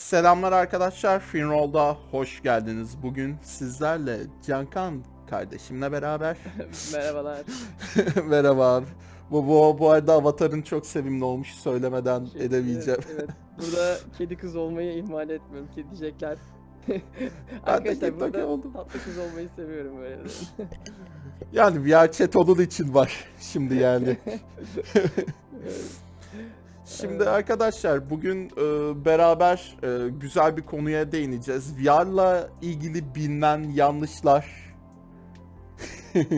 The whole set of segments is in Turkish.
Selamlar arkadaşlar, Finroll'da hoş geldiniz. Bugün sizlerle Cankan kardeşimle beraber. Merhabalar. Merhaba. Bu, bu, bu arada avatarın çok sevimli olmuş söylemeden Şey, edemeyeceğim. Evet, evet. Burada kedi kız olmayı ihmal etmiyorum. Kedicekler. Arkadaşlar burada oldum. tatlı kız olmayı seviyorum böyle. Yani VR chat onun için var şimdi yani. Evet. Şimdi arkadaşlar bugün e, beraber e, güzel bir konuya değineceğiz. VR'la ilgili bilinen yanlışlar,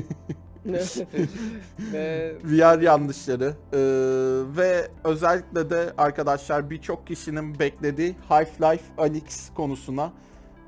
VR yanlışları e, ve özellikle de arkadaşlar birçok kişinin beklediği Half-Life Alyx konusuna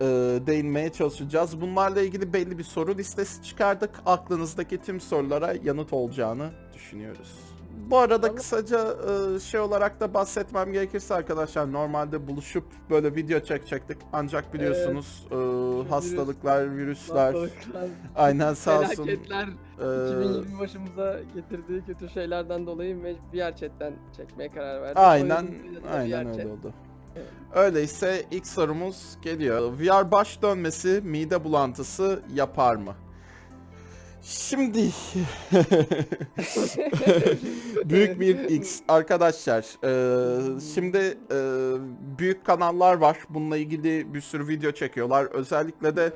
e, değinmeye çalışacağız. Bunlarla ilgili belli bir soru listesi çıkardık. Aklınızdaki tüm sorulara yanıt olacağını düşünüyoruz. Bu arada kısaca e, şey olarak da bahsetmem gerekirse arkadaşlar normalde buluşup böyle video çekecektik. Ancak biliyorsunuz e, hastalıklar, virüsler, hastalıklar, aynen sağ olsun. felaketler e, 2020 başımıza getirdiği kötü şeylerden dolayı VR chatten çekmeye karar verdik. Aynen, aynen öyle chat. oldu. Evet. Öyleyse ilk sorumuz geliyor. VR baş dönmesi, mide bulantısı yapar mı? Şimdi büyük bir X arkadaşlar. eee, şimdi eee, büyük kanallar var. Bununla ilgili bir sürü video çekiyorlar. Özellikle de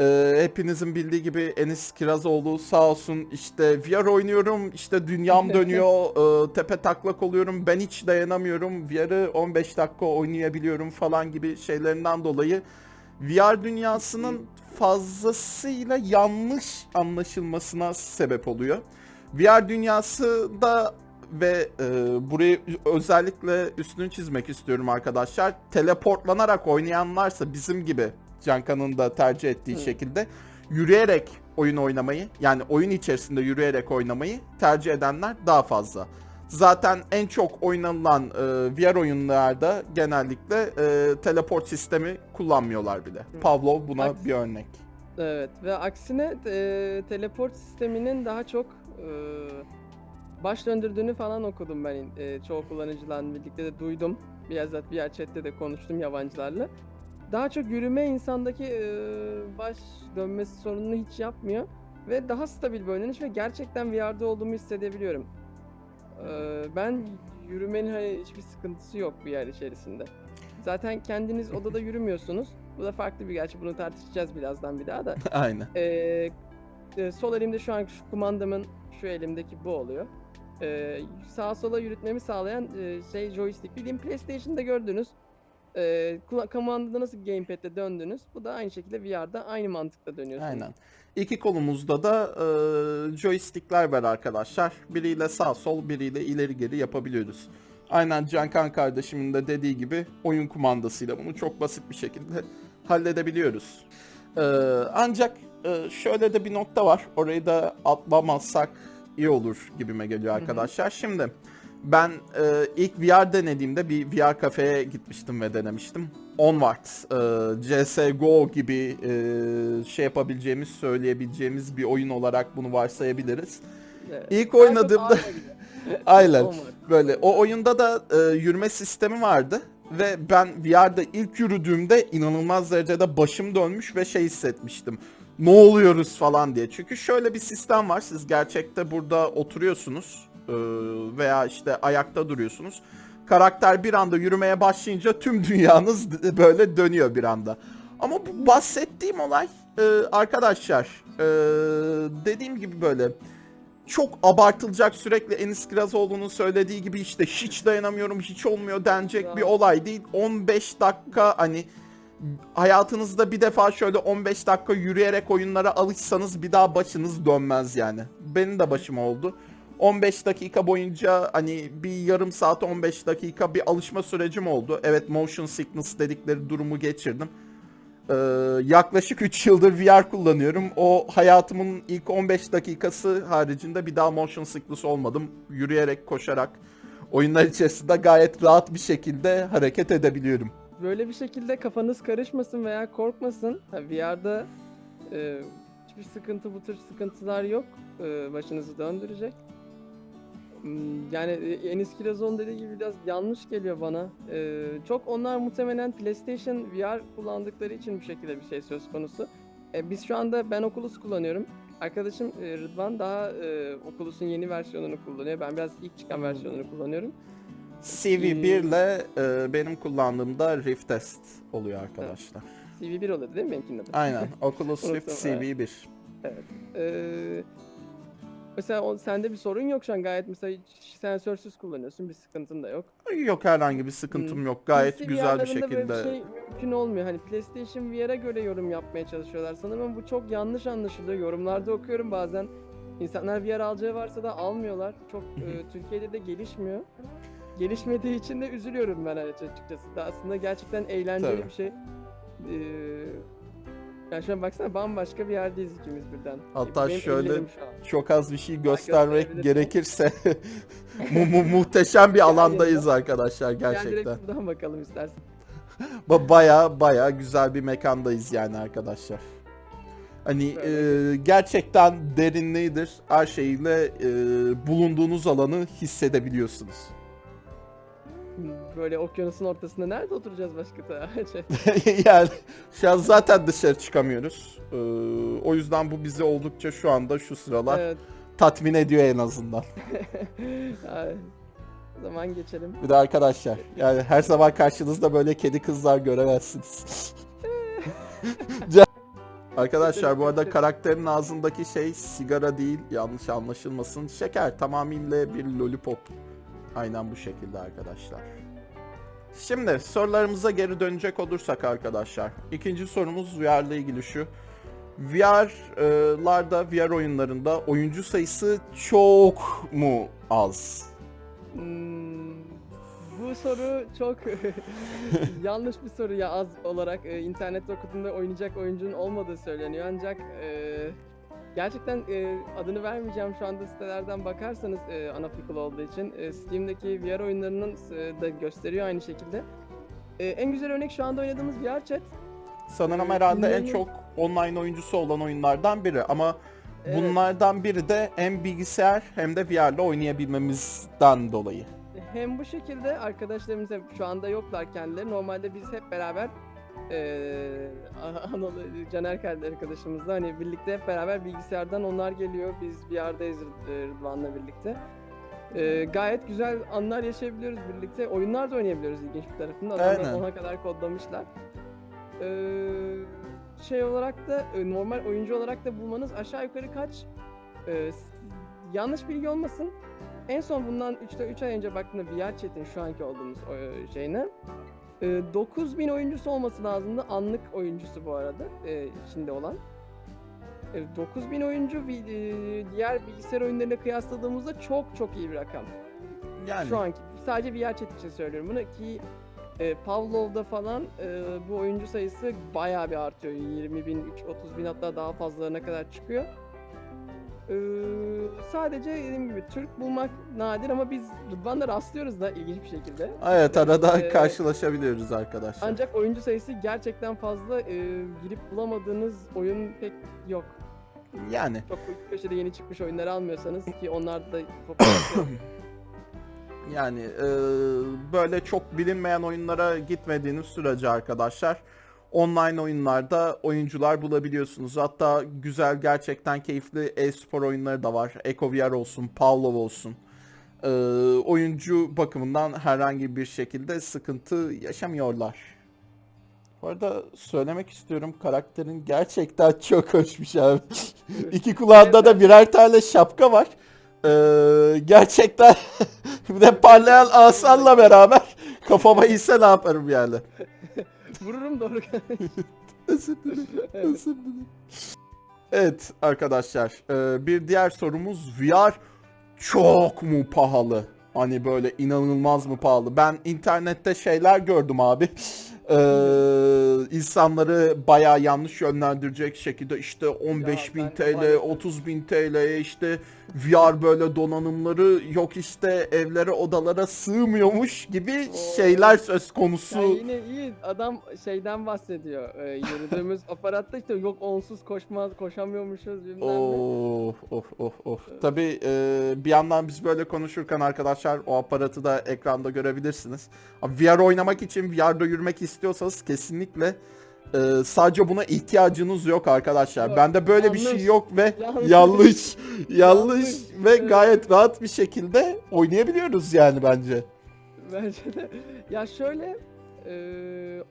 eee, hepinizin bildiği gibi Enis Kirazoğlu sağ olsun işte VR oynuyorum işte dünyam dönüyor eee, tepe taklak oluyorum ben hiç dayanamıyorum VR'ı 15 dakika oynayabiliyorum falan gibi şeylerinden dolayı VR dünyasının fazlasıyla yanlış anlaşılmasına sebep oluyor. VR dünyası da ve e, burayı özellikle üstünü çizmek istiyorum arkadaşlar. Teleportlanarak oynayanlarsa bizim gibi Cankan'ın da tercih ettiği Hı. şekilde yürüyerek oyun oynamayı yani oyun içerisinde yürüyerek oynamayı tercih edenler daha fazla. Zaten en çok oynanılan e, VR oyunlarda genellikle e, teleport sistemi kullanmıyorlar bile. Pavlov buna Haklısın. bir örnek. Evet ve aksine e, teleport sisteminin daha çok e, baş döndürdüğünü falan okudum ben e, çoğu kullanıcılarla birlikte de duydum. Bizzat VR chatte de konuştum yabancılarla. Daha çok yürüme insandaki e, baş dönmesi sorununu hiç yapmıyor ve daha stabil bir oynanış ve gerçekten VR'da olduğumu hissedebiliyorum. Ben yürümenin hani hiçbir sıkıntısı yok VR içerisinde. Zaten kendiniz odada yürümüyorsunuz. Bu da farklı bir gerçi bunu tartışacağız birazdan bir daha da. Aynen. Ee, e, sol elimde şu an şu kumandamın şu elimdeki bu oluyor. Ee, sağa sola yürütmemi sağlayan e, şey joystick. Bildiğim PlayStation'da gördünüz. Ee, kula- kumandada nasıl gamepad'le döndünüz. Bu da aynı şekilde VR'da aynı mantıkla dönüyorsunuz. Aynen. İki kolumuzda da e, joystickler var arkadaşlar. Biriyle sağ sol, biriyle ileri geri yapabiliyoruz. Aynen Cankan kardeşimin de dediği gibi oyun kumandasıyla bunu çok basit bir şekilde halledebiliyoruz. E, ancak e, şöyle de bir nokta var. Orayı da atlamazsak iyi olur gibime geliyor hı. arkadaşlar. Şimdi ben e, ilk VR denediğimde bir VR kafeye gitmiştim ve denemiştim. Onward, e, CSGO gibi e, şey yapabileceğimiz, söyleyebileceğimiz bir oyun olarak bunu varsayabiliriz. Evet. İlk oynadığımda aynen böyle o oyunda da e, yürüme sistemi vardı ve ben VR'da ilk yürüdüğümde inanılmaz derecede başım dönmüş ve şey hissetmiştim. Ne oluyoruz falan diye. Çünkü şöyle bir sistem var. Siz gerçekte burada oturuyorsunuz veya işte ayakta duruyorsunuz. Karakter bir anda yürümeye başlayınca tüm dünyanız böyle dönüyor bir anda. Ama bu bahsettiğim olay e, arkadaşlar e, dediğim gibi böyle çok abartılacak sürekli Enis Kirazoğlu'nun söylediği gibi işte hiç dayanamıyorum hiç olmuyor denecek Ya. bir olay değil. 15 dakika hani hayatınızda bir defa şöyle 15 dakika yürüyerek oyunlara alışsanız bir daha başınız dönmez yani. Benim de başım oldu. 15 dakika boyunca hani bir yarım saat 15 dakika bir alışma sürecim oldu. Evet motion sickness dedikleri durumu geçirdim. Ee, yaklaşık 3 yıldır VR kullanıyorum. O hayatımın ilk 15 dakikası haricinde bir daha motion sickness olmadım. Yürüyerek, koşarak oyunlar içerisinde gayet rahat bir şekilde hareket edebiliyorum. Böyle bir şekilde kafanız karışmasın veya korkmasın. VR'da e, hiçbir sıkıntı bu tür sıkıntılar yok. E, başınızı döndürecek. Hmm, Yani e, Enis Kirazon dediği gibi biraz yanlış geliyor bana. Ee, çok onlar muhtemelen PlayStation VR kullandıkları için bu şekilde bir şey söz konusu. Ee, biz şu anda ben Oculus kullanıyorum. Arkadaşım e, Rıdvan daha e, Oculus'un yeni versiyonunu kullanıyor. Ben biraz ilk çıkan versiyonunu kullanıyorum. CV1 ile e, benim kullandığımda Rift Test oluyor arkadaşlar. CV1 oluyordu değil mi benimkinin adı? Aynen. Oculus Rift Unuttum, evet. CV1. Ee, mesela o, sende bir sorun yok şu an gayet mesela sensörsüz kullanıyorsun bir sıkıntın da yok. Yok herhangi bir sıkıntım yok. Gayet PC güzel bir VR'larında böyle şekilde. bir şey mümkün olmuyor. Hani PlayStation VR'a göre yorum yapmaya çalışıyorlar sanırım bu çok yanlış anlaşılıyor. Yorumlarda okuyorum bazen. İnsanlar VR alacağı varsa da almıyorlar. Çok e, Türkiye'de de gelişmiyor. Gelişmediği için de üzülüyorum ben açıkçası. Da aslında gerçekten eğlenceli Tabii. bir şey. Ee, yani şu an baksana bambaşka bir yerdeyiz ikimiz birden. Hatta Benim şöyle. Çok az bir şey göstermek gerekirse mu- mu- muhteşem bir alandayız arkadaşlar Gel direkt gerçekten. şuradan bakalım istersen. Ba- Baya baya güzel bir mekandayız yani arkadaşlar. Hani e, gerçekten derinliğidir. Her şeyle e, bulunduğunuz alanı hissedebiliyorsunuz. Böyle okyanusun ortasında nerede oturacağız başka da? Şey, yani şu an zaten dışarı çıkamıyoruz. E, o yüzden bu bizi oldukça şu anda şu sıralar evet. tatmin ediyor en azından. O zaman geçelim. Bir de arkadaşlar yani her zaman karşınızda böyle kedi kızlar göremezsiniz. Arkadaşlar bu arada karakterin ağzındaki şey sigara değil yanlış anlaşılmasın. Şeker tamamıyla bir lollipop. Aynen bu şekilde arkadaşlar. Şimdi sorularımıza geri dönecek olursak arkadaşlar. İkinci sorumuz VR ile ilgili şu. VR'larda, VR oyunlarında oyuncu sayısı çok mu az? Hmm, bu soru çok yanlış bir soru ya az olarak e, internette okuduğumda oynayacak oyuncunun olmadığı söyleniyor ancak e, gerçekten e, adını vermeyeceğim şu anda sitelerden bakarsanız e, ana fikir olduğu için e, Steam'deki VR oyunlarının e, da gösteriyor aynı şekilde. E, en güzel örnek şu anda oynadığımız VR chat. Sanırım Ee, herhalde en çok online oyuncusu olan oyunlardan biri ama Evet. bunlardan biri de hem bilgisayar hem de VR ile oynayabilmemizden dolayı. Hem bu şekilde arkadaşlarımız hem şu anda yoklar kendileri. Normalde biz hep beraber eee Anadolu Caner kardeş arkadaşımızla hani birlikte hep beraber bilgisayardan onlar geliyor. Biz VR'dayız Rıd- Rıdvan'la birlikte. Eee, gayet güzel anlar yaşayabiliyoruz birlikte. Oyunlar da oynayabiliyoruz ilginç bir tarafında. Adamlar Aynen. ona kadar kodlamışlar. Eee, şey olarak da e, normal oyuncu olarak da bulmanız aşağı yukarı kaç e, s- yanlış bilgi olmasın. En son bundan 3'te 3 ay önce baktığımda VR chat'in şu anki olduğumuz e, şeyine e, 9000 oyuncusu olması lazımdı. Anlık oyuncusu bu arada e, içinde olan. E, 9000 oyuncu e, diğer bilgisayar oyunlarıyla kıyasladığımızda çok çok iyi bir rakam. Yani Şu anki sadece VR chat için söylüyorum bunu ki e, Pavlov'da falan e, bu oyuncu sayısı bayağı bir artıyor. 20 bin, 30 bin hatta daha fazlalarına kadar çıkıyor. E, sadece dediğim gibi Türk bulmak nadir ama biz Rıdvan'la rastlıyoruz da ilginç bir şekilde. evet arada Ee, karşılaşabiliyoruz arkadaşlar. Ancak oyuncu sayısı gerçekten fazla. E, girip bulamadığınız oyun pek yok. Yani Çok köşede yeni çıkmış oyunları almıyorsanız ki onlar da yani e, böyle çok bilinmeyen oyunlara gitmediğiniz sürece arkadaşlar online oyunlarda oyuncular bulabiliyorsunuz. Hatta güzel gerçekten keyifli e-spor oyunları da var. EcoVR olsun, Pavlov olsun. E, oyuncu bakımından herhangi bir şekilde sıkıntı yaşamıyorlar. Bu arada söylemek istiyorum karakterin gerçekten çok hoşmuş abi. İki kulağında da birer tane şapka var. Ee, gerçekten bir de parlayan asanla beraber kafama ise ne yaparım yani. Vururum doğru. Özür dilerim. Evet. Özür dilerim. Evet arkadaşlar e, bir diğer sorumuz VR çok mu pahalı? Hani böyle inanılmaz mı pahalı? Ben internette şeyler gördüm abi. Ee, insanları bayağı yanlış yönlendirecek şekilde işte 15 bin TL, maalesef- 30 bin TL'ye işte VR böyle donanımları yok işte evlere odalara sığmıyormuş gibi Oo. şeyler söz konusu. Ya yine iyi adam şeyden bahsediyor. Ee, yürüdüğümüz aparatta işte yok onsuz koşmaz koşamıyormuşuz bilmem. Of of of of. Tabii e, bir yandan biz böyle konuşurken arkadaşlar o aparatı da ekranda görebilirsiniz. Abi VR oynamak için VR'da yürümek istiyorsanız kesinlikle e, sadece buna ihtiyacınız yok arkadaşlar. Yok, Bende böyle bir şey yanlış. yok ve Yanlış. yanlış yanlış Yanlış. ve gayet rahat bir şekilde oynayabiliyoruz yani bence. Bence de. Ya şöyle e,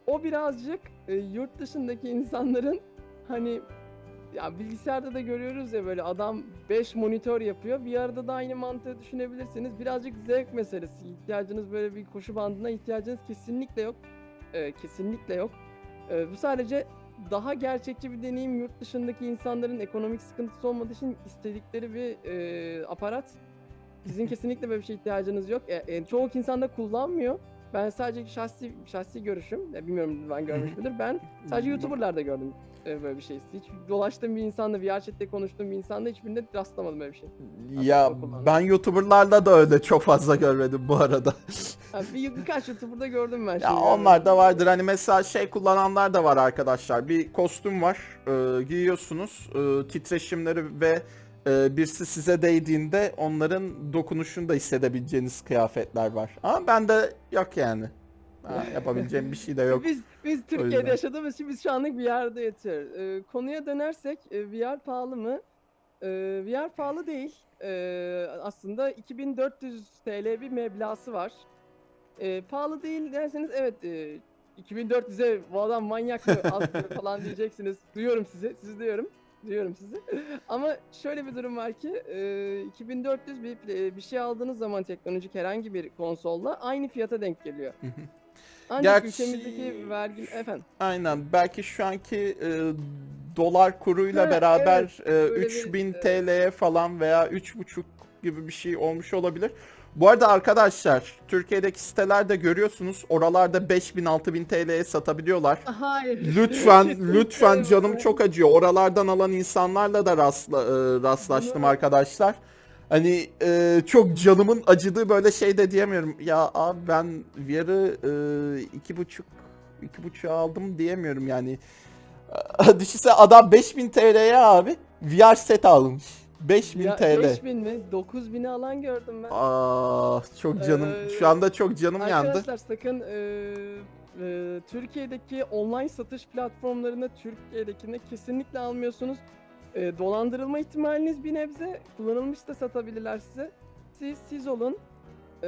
o birazcık e, yurt dışındaki insanların hani ya bilgisayarda da görüyoruz ya böyle adam 5 monitör yapıyor. Bir arada da aynı mantığı düşünebilirsiniz. Birazcık zevk meselesi. İhtiyacınız böyle bir koşu bandına ihtiyacınız kesinlikle yok. E, kesinlikle yok. E, bu sadece daha gerçekçi bir deneyim yurt dışındaki insanların ekonomik sıkıntısı olmadığı için istedikleri bir e, aparat. Sizin kesinlikle böyle bir şeye ihtiyacınız yok. E, e, çoğu insan da kullanmıyor. Ben sadece şahsi şahsi görüşüm, e, bilmiyorum ben görmüş müdür. Ben sadece YouTuber'larda gördüm e, böyle bir şey. Hiç dolaştığım bir insanla, VR chat'te konuştuğum bir insanda hiçbirinde rastlamadım böyle bir şey. Ya ben YouTuber'larda da öyle çok fazla görmedim bu arada. Ha, bir, birkaç YouTuber'da gördüm ben. Ya şimdi onlar da vardır. Hani mesela şey kullananlar da var arkadaşlar. Bir kostüm var. e, giyiyorsunuz. E, titreşimleri ve e, birisi size değdiğinde onların dokunuşunu da hissedebileceğiniz kıyafetler var. Ama bende yok yani. Ha, yapabileceğim bir şey de yok. Biz biz. Türkiye'de yaşadığımız için biz şu anlık VR'da yatıyoruz. Ee, konuya dönersek e, VR pahalı mı? Ee, VR pahalı değil. Ee, aslında 2400 TL bir meblası var. Ee, pahalı değil derseniz evet e, 2400'e bu adam manyak mı az mı falan diyeceksiniz. Duyuyorum sizi, sizi duyuyorum. Duyuyorum sizi. Ama şöyle bir durum var ki e, 2400 bir, bir şey aldığınız zaman teknolojik herhangi bir konsolla aynı fiyata denk geliyor. Ancak Gerçi- ülkemizdeki vergi efendim Aynen. Belki şu anki e, dolar kuruyla Ha, beraber e, Böyle bir, 3000 e, TL'ye falan veya 3,5 gibi bir şey olmuş olabilir. Bu arada arkadaşlar Türkiye'deki sitelerde görüyorsunuz oralarda 5000 6000 TL'ye satabiliyorlar. hayır. Lütfen lütfen canım çok acıyor. Oralardan alan insanlarla da rastla, e, rastlaştım arkadaşlar. Hani e, çok canımın acıdığı böyle şey de diyemiyorum. Ya abi ben VR'ı e, iki buçuk iki buçuğa aldım diyemiyorum yani. Düşünsene adam 5000 TL'ye abi VR set almış. 5000 Ya, TL. 5000 mi? 9000'i alan gördüm ben. Ah çok canım. Ee, Şu anda çok canım yandı. Arkadaşlar sakın e, e, Türkiye'deki online satış platformlarında Türkiye'dekine kesinlikle almıyorsunuz. E, dolandırılma ihtimaliniz bir nebze. Kullanılmış da satabilirler size. Siz siz olun. E,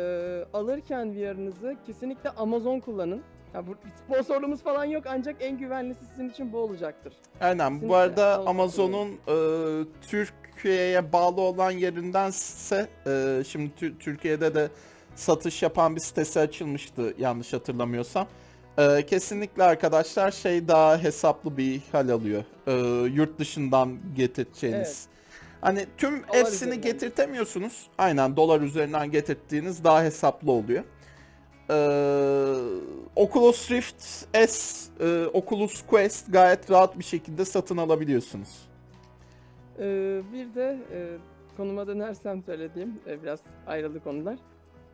alırken VR'ınızı kesinlikle Amazon kullanın. Ya bu sponsorluğumuz falan yok ancak en güvenlisi sizin için bu olacaktır. Aynen. Bu Kesinlikle arada Amazon Amazon'un e, Türkiye'ye bağlı olan yerindense e, şimdi Tü- Türkiye'de de satış yapan bir sitesi açılmıştı yanlış hatırlamıyorsam. E, kesinlikle arkadaşlar şey daha hesaplı bir hal alıyor. E, yurt dışından getireceğiniz. Hani tüm Dolar hepsini üzerinden. getirtemiyorsunuz. Aynen dolar üzerinden getirdiğiniz daha hesaplı oluyor. Ee, Oculus Rift S, e, Oculus Quest gayet rahat bir şekilde satın alabiliyorsunuz. Ee, bir de e, konuma dönersem söylediğim e, biraz ayrıldı konular.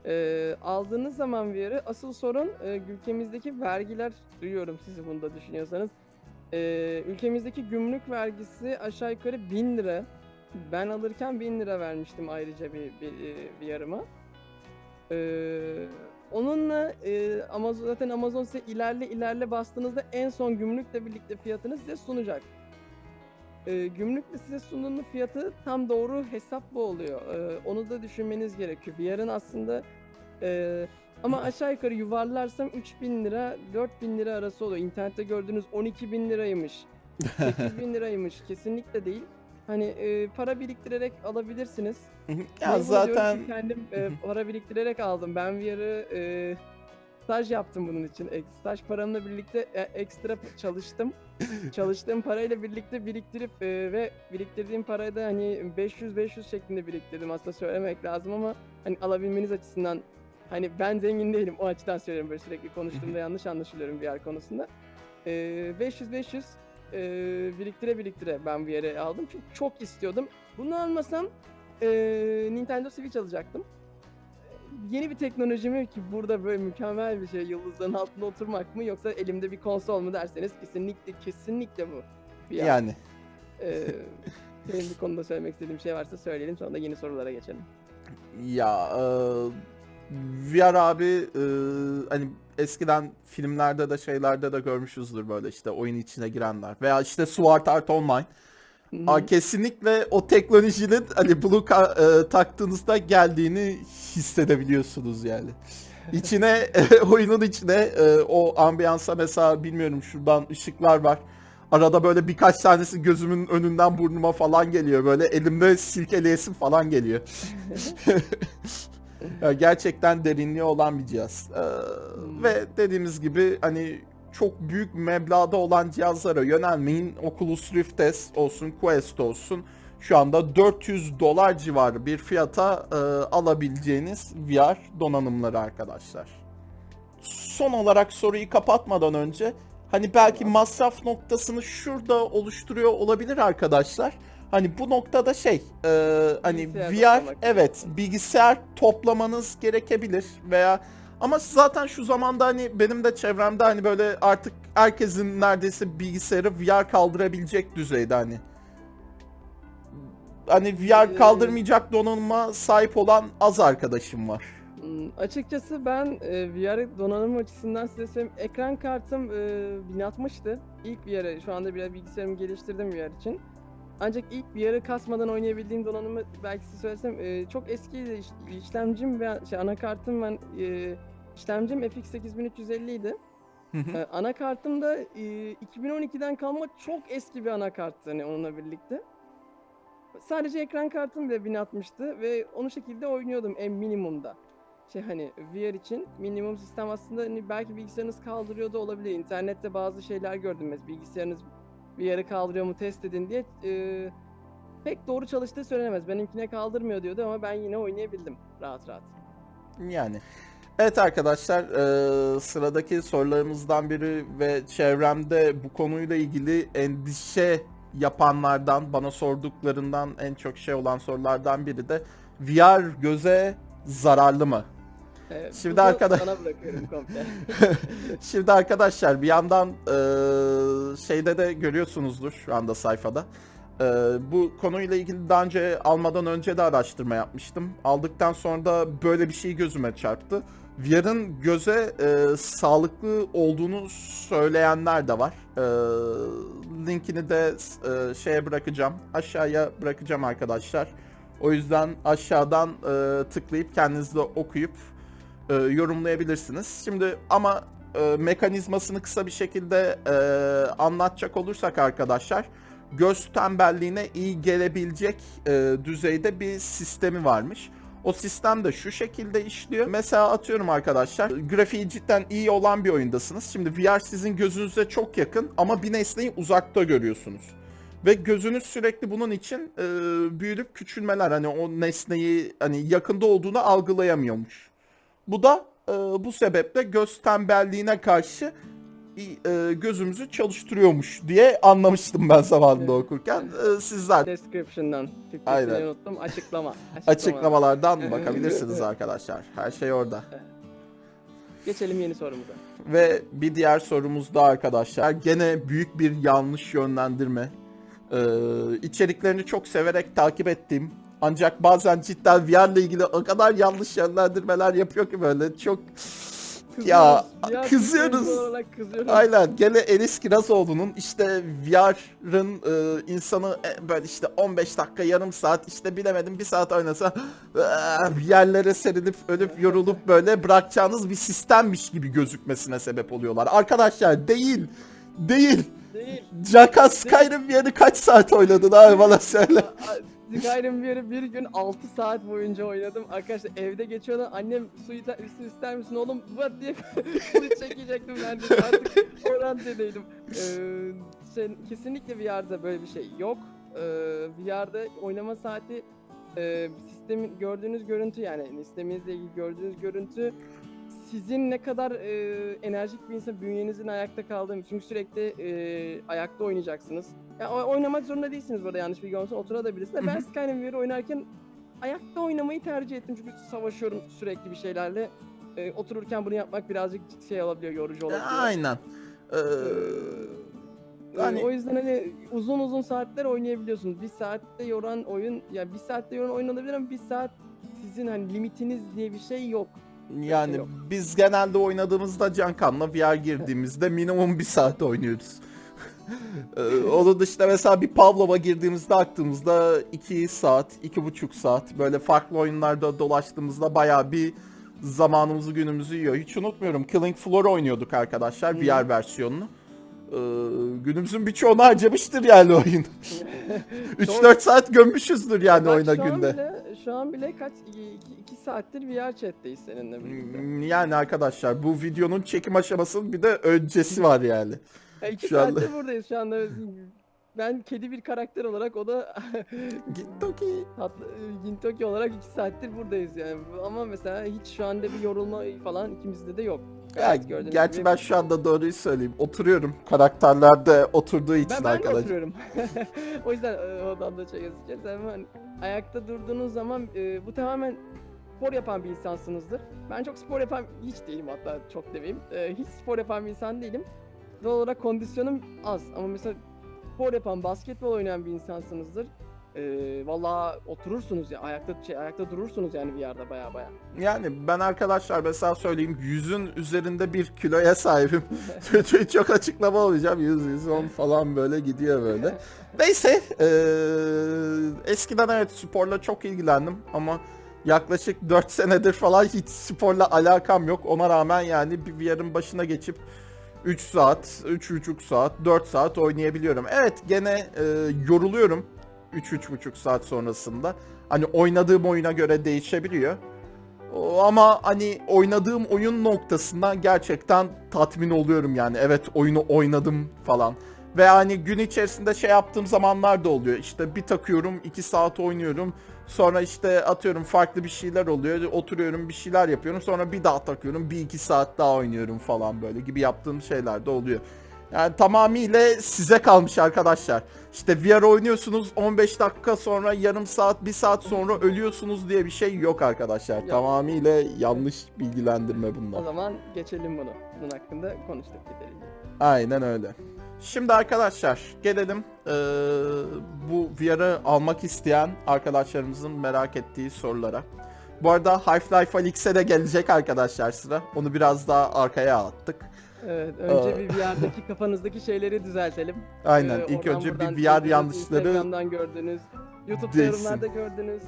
Ee, aldığınız zaman VR'ı asıl sorun e, ülkemizdeki vergiler duyuyorum sizi bunu da düşünüyorsanız. Ee, ülkemizdeki gümrük vergisi aşağı yukarı 1000 lira. Ben alırken 1000 lira vermiştim ayrıca bir, bir, bir yarıma. Ee, onunla e, Amazon zaten Amazon size ilerle ilerle bastığınızda en son gümrükle birlikte fiyatını size sunacak e, gümrükle size sunduğun fiyatı tam doğru hesap bu oluyor. E, onu da düşünmeniz gerekiyor. VR'ın aslında e, ama aşağı yukarı yuvarlarsam 3000 lira 4000 lira arası oluyor. İnternette gördüğünüz 12 bin liraymış. 8 bin liraymış. Kesinlikle değil. Hani e, para biriktirerek alabilirsiniz. ya diyorum zaten kendim e, para biriktirerek aldım. Ben VR'ı e, staj yaptım bunun için. Ek- Staj paramla birlikte e, ekstra çalıştım. Çalıştığım parayla birlikte biriktirip e, ve biriktirdiğim parayı da hani 500-500 şeklinde biriktirdim. Aslında söylemek lazım ama hani alabilmeniz açısından Hani ben zengin değilim o açıdan söylüyorum böyle sürekli konuştuğumda yanlış anlaşılıyorum VR konusunda. Ee, 500-500 e, biriktire biriktire ben VR'ı aldım çünkü çok istiyordum. Bunu almasam e, Nintendo Switch alacaktım. Yeni bir teknoloji mi ki burada böyle mükemmel bir şey yıldızların altında oturmak mı yoksa elimde bir konsol mu derseniz kesinlikle kesinlikle bu. VR. Yani Ee, senin bir konuda söylemek istediğim şey varsa söyleyelim sonra da yeni sorulara geçelim. ya e, VR abi e, hani eskiden filmlerde de şeylerde de görmüşüzdür böyle işte oyun içine girenler veya işte Sword Art Online. Aa, kesinlikle o teknolojinin hani Blue ka- e, taktığınızda geldiğini hissedebiliyorsunuz yani. İçine oyunun içine e, o ambiyansa mesela bilmiyorum şuradan ışıklar var. Arada böyle birkaç tanesi gözümün önünden burnuma falan geliyor. Böyle elimde silkeleyesim falan geliyor. Gerçekten derinliği olan bir cihaz. Ee, Hmm. Ve dediğimiz gibi hani çok büyük meblağda olan cihazlara yönelmeyin. Oculus Rift S olsun, Quest olsun. Şu anda 400 dolar civarı bir fiyata e, alabileceğiniz VR donanımları arkadaşlar. Son olarak soruyu kapatmadan önce hani belki masraf noktasını şurada oluşturuyor olabilir arkadaşlar. Hani bu noktada şey e, hani Bilgisayar VR evet bilgisayar toplamanız gerekebilir veya ama zaten şu zamanda hani benim de çevremde hani böyle artık herkesin neredeyse bilgisayarı VR kaldırabilecek düzeyde hani. Hani VR Ee, kaldırmayacak donanıma sahip olan az arkadaşım var. Hmm, açıkçası ben e, VR donanım açısından size söyleyeyim. Ekran kartım e, 1060'tı. İlk VR'ı şu anda biraz bilgisayarımı geliştirdim VR için. Ancak ilk VR'ı kasmadan oynayabildiğim donanımı belki size söylesem e, çok. İş- işlemcim ve şey, anakartım ben e, işlemcim FX 8350 idi. Hı hı. E, anakartım da e, 2012'den kalma çok eski bir anakarttı hani onunla birlikte. Sadece ekran kartım bile 1060'tı ve onu şekilde oynuyordum en minimumda. Şey hani VR için minimum sistem aslında hani belki bilgisayarınız kaldırıyor da olabilir. İnternette bazı şeyler gördüm mesela bilgisayarınız VR'ı kaldırıyor mu test edin diye. e, pek doğru çalıştığı söylenemez. Benimkine kaldırmıyor diyordu ama ben yine oynayabildim rahat rahat. Yani. Evet arkadaşlar eee, sıradaki sorularımızdan biri ve çevremde bu konuyla ilgili endişe yapanlardan bana sorduklarından en çok şey olan sorulardan biri de VR göze zararlı mı? E, Şimdi arkadaş-. Şimdi arkadaşlar bir yandan eee, şeyde de görüyorsunuzdur şu anda sayfada. Eee, bu konuyla ilgili daha önce almadan önce de araştırma yapmıştım. Aldıktan sonra da böyle bir şey gözüme çarptı. VR'ın göze eee, sağlıklı olduğunu söyleyenler de var. Eee, linkini de eee, şeye bırakacağım. Aşağıya bırakacağım arkadaşlar. O yüzden aşağıdan eee, tıklayıp kendiniz de okuyup e, yorumlayabilirsiniz. Şimdi ama e, mekanizmasını kısa bir şekilde e, anlatacak olursak arkadaşlar göz tembelliğine iyi gelebilecek e, düzeyde bir sistemi varmış. O sistem de şu şekilde işliyor. Mesela atıyorum arkadaşlar grafiği cidden iyi olan bir oyundasınız. Şimdi VR sizin gözünüze çok yakın ama bir nesneyi uzakta görüyorsunuz. Ve gözünüz sürekli bunun için e, büyülüp küçülmeler hani o nesneyi hani yakında olduğunu algılayamıyormuş. Bu da e, bu sebeple göz tembelliğine karşı e, gözümüzü çalıştırıyormuş diye anlamıştım ben zamanında Evet. okurken. E, sizler Description'dan. Aynen. Unuttum. Açıklama. açıklamalardan bakabilirsiniz arkadaşlar. Her şey orada. Geçelim yeni sorumuza. Ve bir diğer sorumuz da arkadaşlar gene büyük bir yanlış yönlendirme. Ee, içeriklerini çok severek takip ettiğim ancak bazen cidden VR ile ilgili o kadar yanlış yönlendirmeler yapıyor ki böyle çok Ya, kızıyoruz. Kızıyoruz. Aynen gene Enis Kirazoğlu'nun işte VR'ın e, insanı e, böyle işte 15 dakika yarım saat işte bilemedim bir saat oynasa e, yerlere serilip ölüp yorulup böyle bırakacağınız bir sistemmiş gibi gözükmesine sebep oluyorlar. Arkadaşlar değil değil. Değil. Jaka Skyrim VR'ı kaç saat oynadın abi bana söyle. Skyrim bir, bir gün 6 saat boyunca oynadım. Arkadaşlar evde geçiyordu. Annem su, ita- su ister misin oğlum? Var diye su çekecektim ben de artık o raddedeydim. Ee, şey, kesinlikle VR'da böyle bir şey yok. Ee, VR'da oynama saati e, sistemin gördüğünüz görüntü yani sisteminizle ilgili gördüğünüz görüntü sizin ne kadar e, enerjik bir insan bünyenizin ayakta kaldığını çünkü sürekli e, ayakta oynayacaksınız. Ya o- oynamak zorunda değilsiniz burada yanlış bilgi olmasın oturabilirsiniz. Ben. Skyrim oynarken ayakta oynamayı tercih ettim çünkü savaşıyorum sürekli bir şeylerle. E, otururken bunu yapmak birazcık şey olabiliyor, yorucu olabiliyor. Aynen. Ee, Ee, hani- o yüzden hani uzun uzun saatler oynayabiliyorsunuz. Bir saatte yoran oyun, ya bir saatte yoran oyun olabilir ama bir saat sizin hani limitiniz diye bir şey yok. Yani yok. biz genelde oynadığımızda Cankan'la VR girdiğimizde minimum bir saat oynuyoruz. Ee, Onun dışında mesela bir Pavlov'a girdiğimizde aklımızda 2 saat, iki buçuk saat böyle farklı oyunlarda dolaştığımızda bayağı bir zamanımızı günümüzü yiyor. Hiç unutmuyorum Killing Floor oynuyorduk arkadaşlar Hı. VR versiyonunu. Ee, günümüzün birçoğunu harcamıştır yani oyun. 3-4 saat gömmüşüzdür yani oyuna günde. Bile, şu an bile kaç 2 saattir VR chat'teyiz seninle birlikte. Hmm, Yani arkadaşlar bu videonun çekim aşamasının bir de öncesi var yani. 2 şu anda- saattir buradayız şu anda. Ben kedi bir karakter olarak o da Git Toki. tatlı Gintoki olarak 2 saattir buradayız yani. Ama mesela hiç şu anda bir yorulma falan ikimizde de yok. Ya, gerçi gibi- ben şu anda doğruyu söyleyeyim. Oturuyorum karakterlerde oturduğu için Ben, ben de arkadaşlar. oturuyorum. o yüzden e, odamda çay yazacağız. Hemen ayakta durduğunuz zaman e, bu tamamen spor yapan bir insansınızdır. Ben çok spor yapan hiç değilim hatta çok demeyeyim. E, hiç spor yapan bir insan değilim. Doğal olarak kondisyonum az ama mesela spor yapan, basketbol oynayan bir insansınızdır. E, vallahi oturursunuz ya ayakta şey, ayakta durursunuz yani VR'da baya baya. Yani ben arkadaşlar mesela söyleyeyim yüzün üzerinde bir kiloya sahibim. çok açıklama olacağım. 100 110 falan böyle gidiyor böyle. Neyse eee, eskiden evet sporla çok ilgilendim ama yaklaşık 4 senedir falan hiç sporla alakam yok. Ona rağmen yani bir VR'ın başına geçip 3 saat, 3,5 saat, 4 saat oynayabiliyorum. Evet gene eee, yoruluyorum 3-3,5 saat sonrasında. Hani oynadığım oyuna göre değişebiliyor. Ama hani oynadığım oyun noktasında gerçekten tatmin oluyorum yani. Evet oyunu oynadım falan. Ve hani gün içerisinde şey yaptığım zamanlar da oluyor. İşte bir takıyorum 2 saat oynuyorum. Sonra işte atıyorum farklı bir şeyler oluyor. Oturuyorum bir şeyler yapıyorum. Sonra bir daha takıyorum. Bir iki saat daha oynuyorum falan böyle gibi yaptığım şeyler de oluyor. Yani tamamıyla size kalmış arkadaşlar. İşte VR oynuyorsunuz 15 dakika sonra yarım saat 1 saat sonra ölüyorsunuz diye bir şey yok arkadaşlar. Yok. Tamamıyla yanlış bilgilendirme bunlar. O zaman geçelim bunu. Bunun hakkında konuştuk yeterince. Aynen öyle. Şimdi arkadaşlar gelelim eee, bu VR'ı almak isteyen arkadaşlarımızın merak ettiği sorulara. Bu arada Half-Life Alyx'e de gelecek arkadaşlar sıra. Onu biraz daha arkaya attık. Evet, önce bir VR'daki kafanızdaki şeyleri düzeltelim. Aynen Ee, ilk önce bir VR yanlışları Instagram'dan gördünüz, YouTube'da değilsin. yorumlarda gördünüz.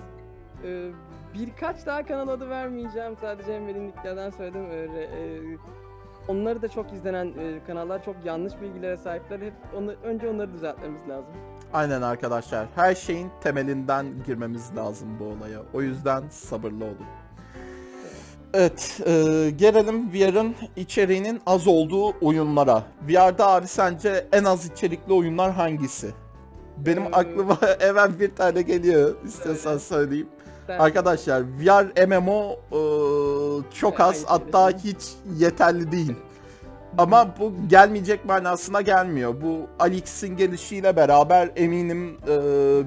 Ee, birkaç daha kanal adı vermeyeceğim. Sadece Enver'in linklerden söyledim. Ee, re- e, onları da çok izlenen e, kanallar çok yanlış bilgilere sahipler. Hep onu, önce onları düzeltmemiz lazım. Aynen arkadaşlar. Her şeyin temelinden girmemiz lazım bu olaya. O yüzden sabırlı olun. Evet, e, gelelim VR'ın içeriğinin az olduğu oyunlara. VR'da abi sence en az içerikli oyunlar hangisi? Benim Ee, aklıma hemen bir tane geliyor. İstiyorsan Söyle. söyleyeyim. Arkadaşlar VR MMO e, çok az hatta hiç yeterli değil. Ama bu gelmeyecek manasına gelmiyor. Bu Alix'in gelişiyle beraber eminim e,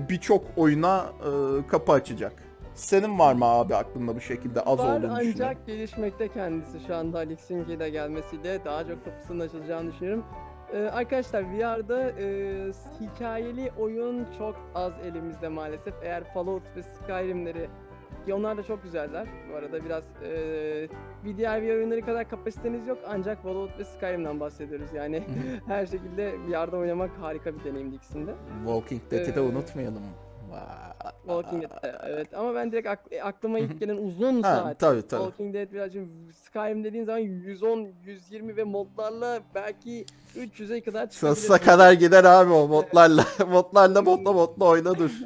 birçok oyuna e, kapı açacak. Senin var mı abi aklında bu şekilde az Var olduğunu düşünüyorum. ancak gelişmekte kendisi. Şu anda Alex'in de gelmesiyle daha çok kapısının açılacağını düşünüyorum. Ee, arkadaşlar VR'da e, hikayeli oyun çok az elimizde maalesef. Eğer Fallout ve Skyrim'leri ki onlar da çok güzeller. Bu arada biraz e, bir diğer VR oyunları kadar kapasiteniz yok ancak Fallout ve Skyrim'den bahsediyoruz. Yani her şekilde VR'da oynamak harika bir deneyimdi ikisinde. Walking Dead'i de Ee, unutmayalım. Walking Dead evet ama ben direkt ak- aklıma ilk gelen uzun Ha, saat tabii tabii. Walking Dead birazcık Skyrim dediğin zaman 110, 120 ve modlarla belki 300'e kadar Sonsuza çıkabilir. kadar gider abi o modlarla. modlarla modla modla oyna dur.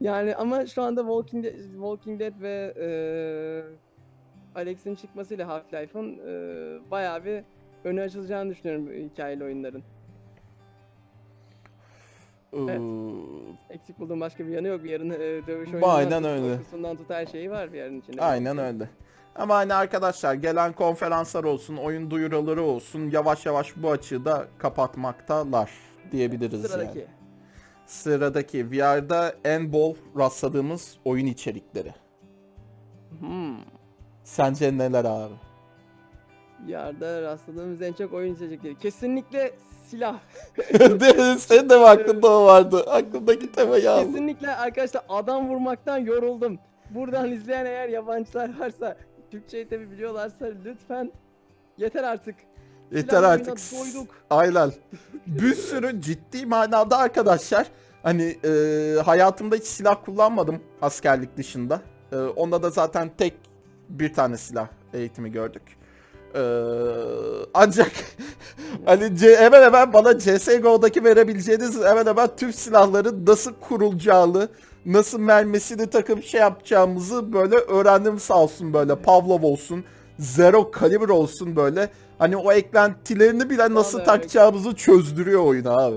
Yani ama şu anda Walking Dead, Walking Dead ve eee Alex'in çıkmasıyla Half-Life'ın eee bayağı bir önü açılacağını düşünüyorum hikayeli oyunların. Evet. Eksik bulduğum başka bir yanı yok. Bir yarın e, dövüş oyunu Aynen öyle. Korkusundan tut her şeyi var bir yarın içinde. Aynen öyle. Ama hani arkadaşlar gelen konferanslar olsun, oyun duyuruları olsun yavaş yavaş bu açığı da kapatmaktalar diyebiliriz Sıradaki. yani. Sıradaki VR'da en bol rastladığımız oyun içerikleri. Hmm. Sence neler abi? Yarda rastladığımız en çok oyun içecekleri. Kesinlikle silah. Senin de mi aklında o vardı? Aklımdaki temayı aldım. Kesinlikle arkadaşlar adam vurmaktan yoruldum. Buradan izleyen eğer yabancılar varsa, Türkçeyi tabi biliyorlarsa lütfen yeter artık. Yeter Silah artık. doyduk. Aynen. Bir sürü ciddi manada arkadaşlar. Hani e, hayatımda hiç silah kullanmadım askerlik dışında. E, onda da zaten tek bir tane silah eğitimi gördük. E, ancak hani C- hemen hemen bana CSGO'daki verebileceğiniz hemen hemen tüm silahların nasıl kurulacağını, nasıl mermisini takıp şey yapacağımızı böyle öğrendim sağ olsun böyle. Pavlov olsun, Zero Caliber olsun böyle. Hani o eklentilerini bile nasıl Vallahi takacağımızı çözdürüyor oyun abi.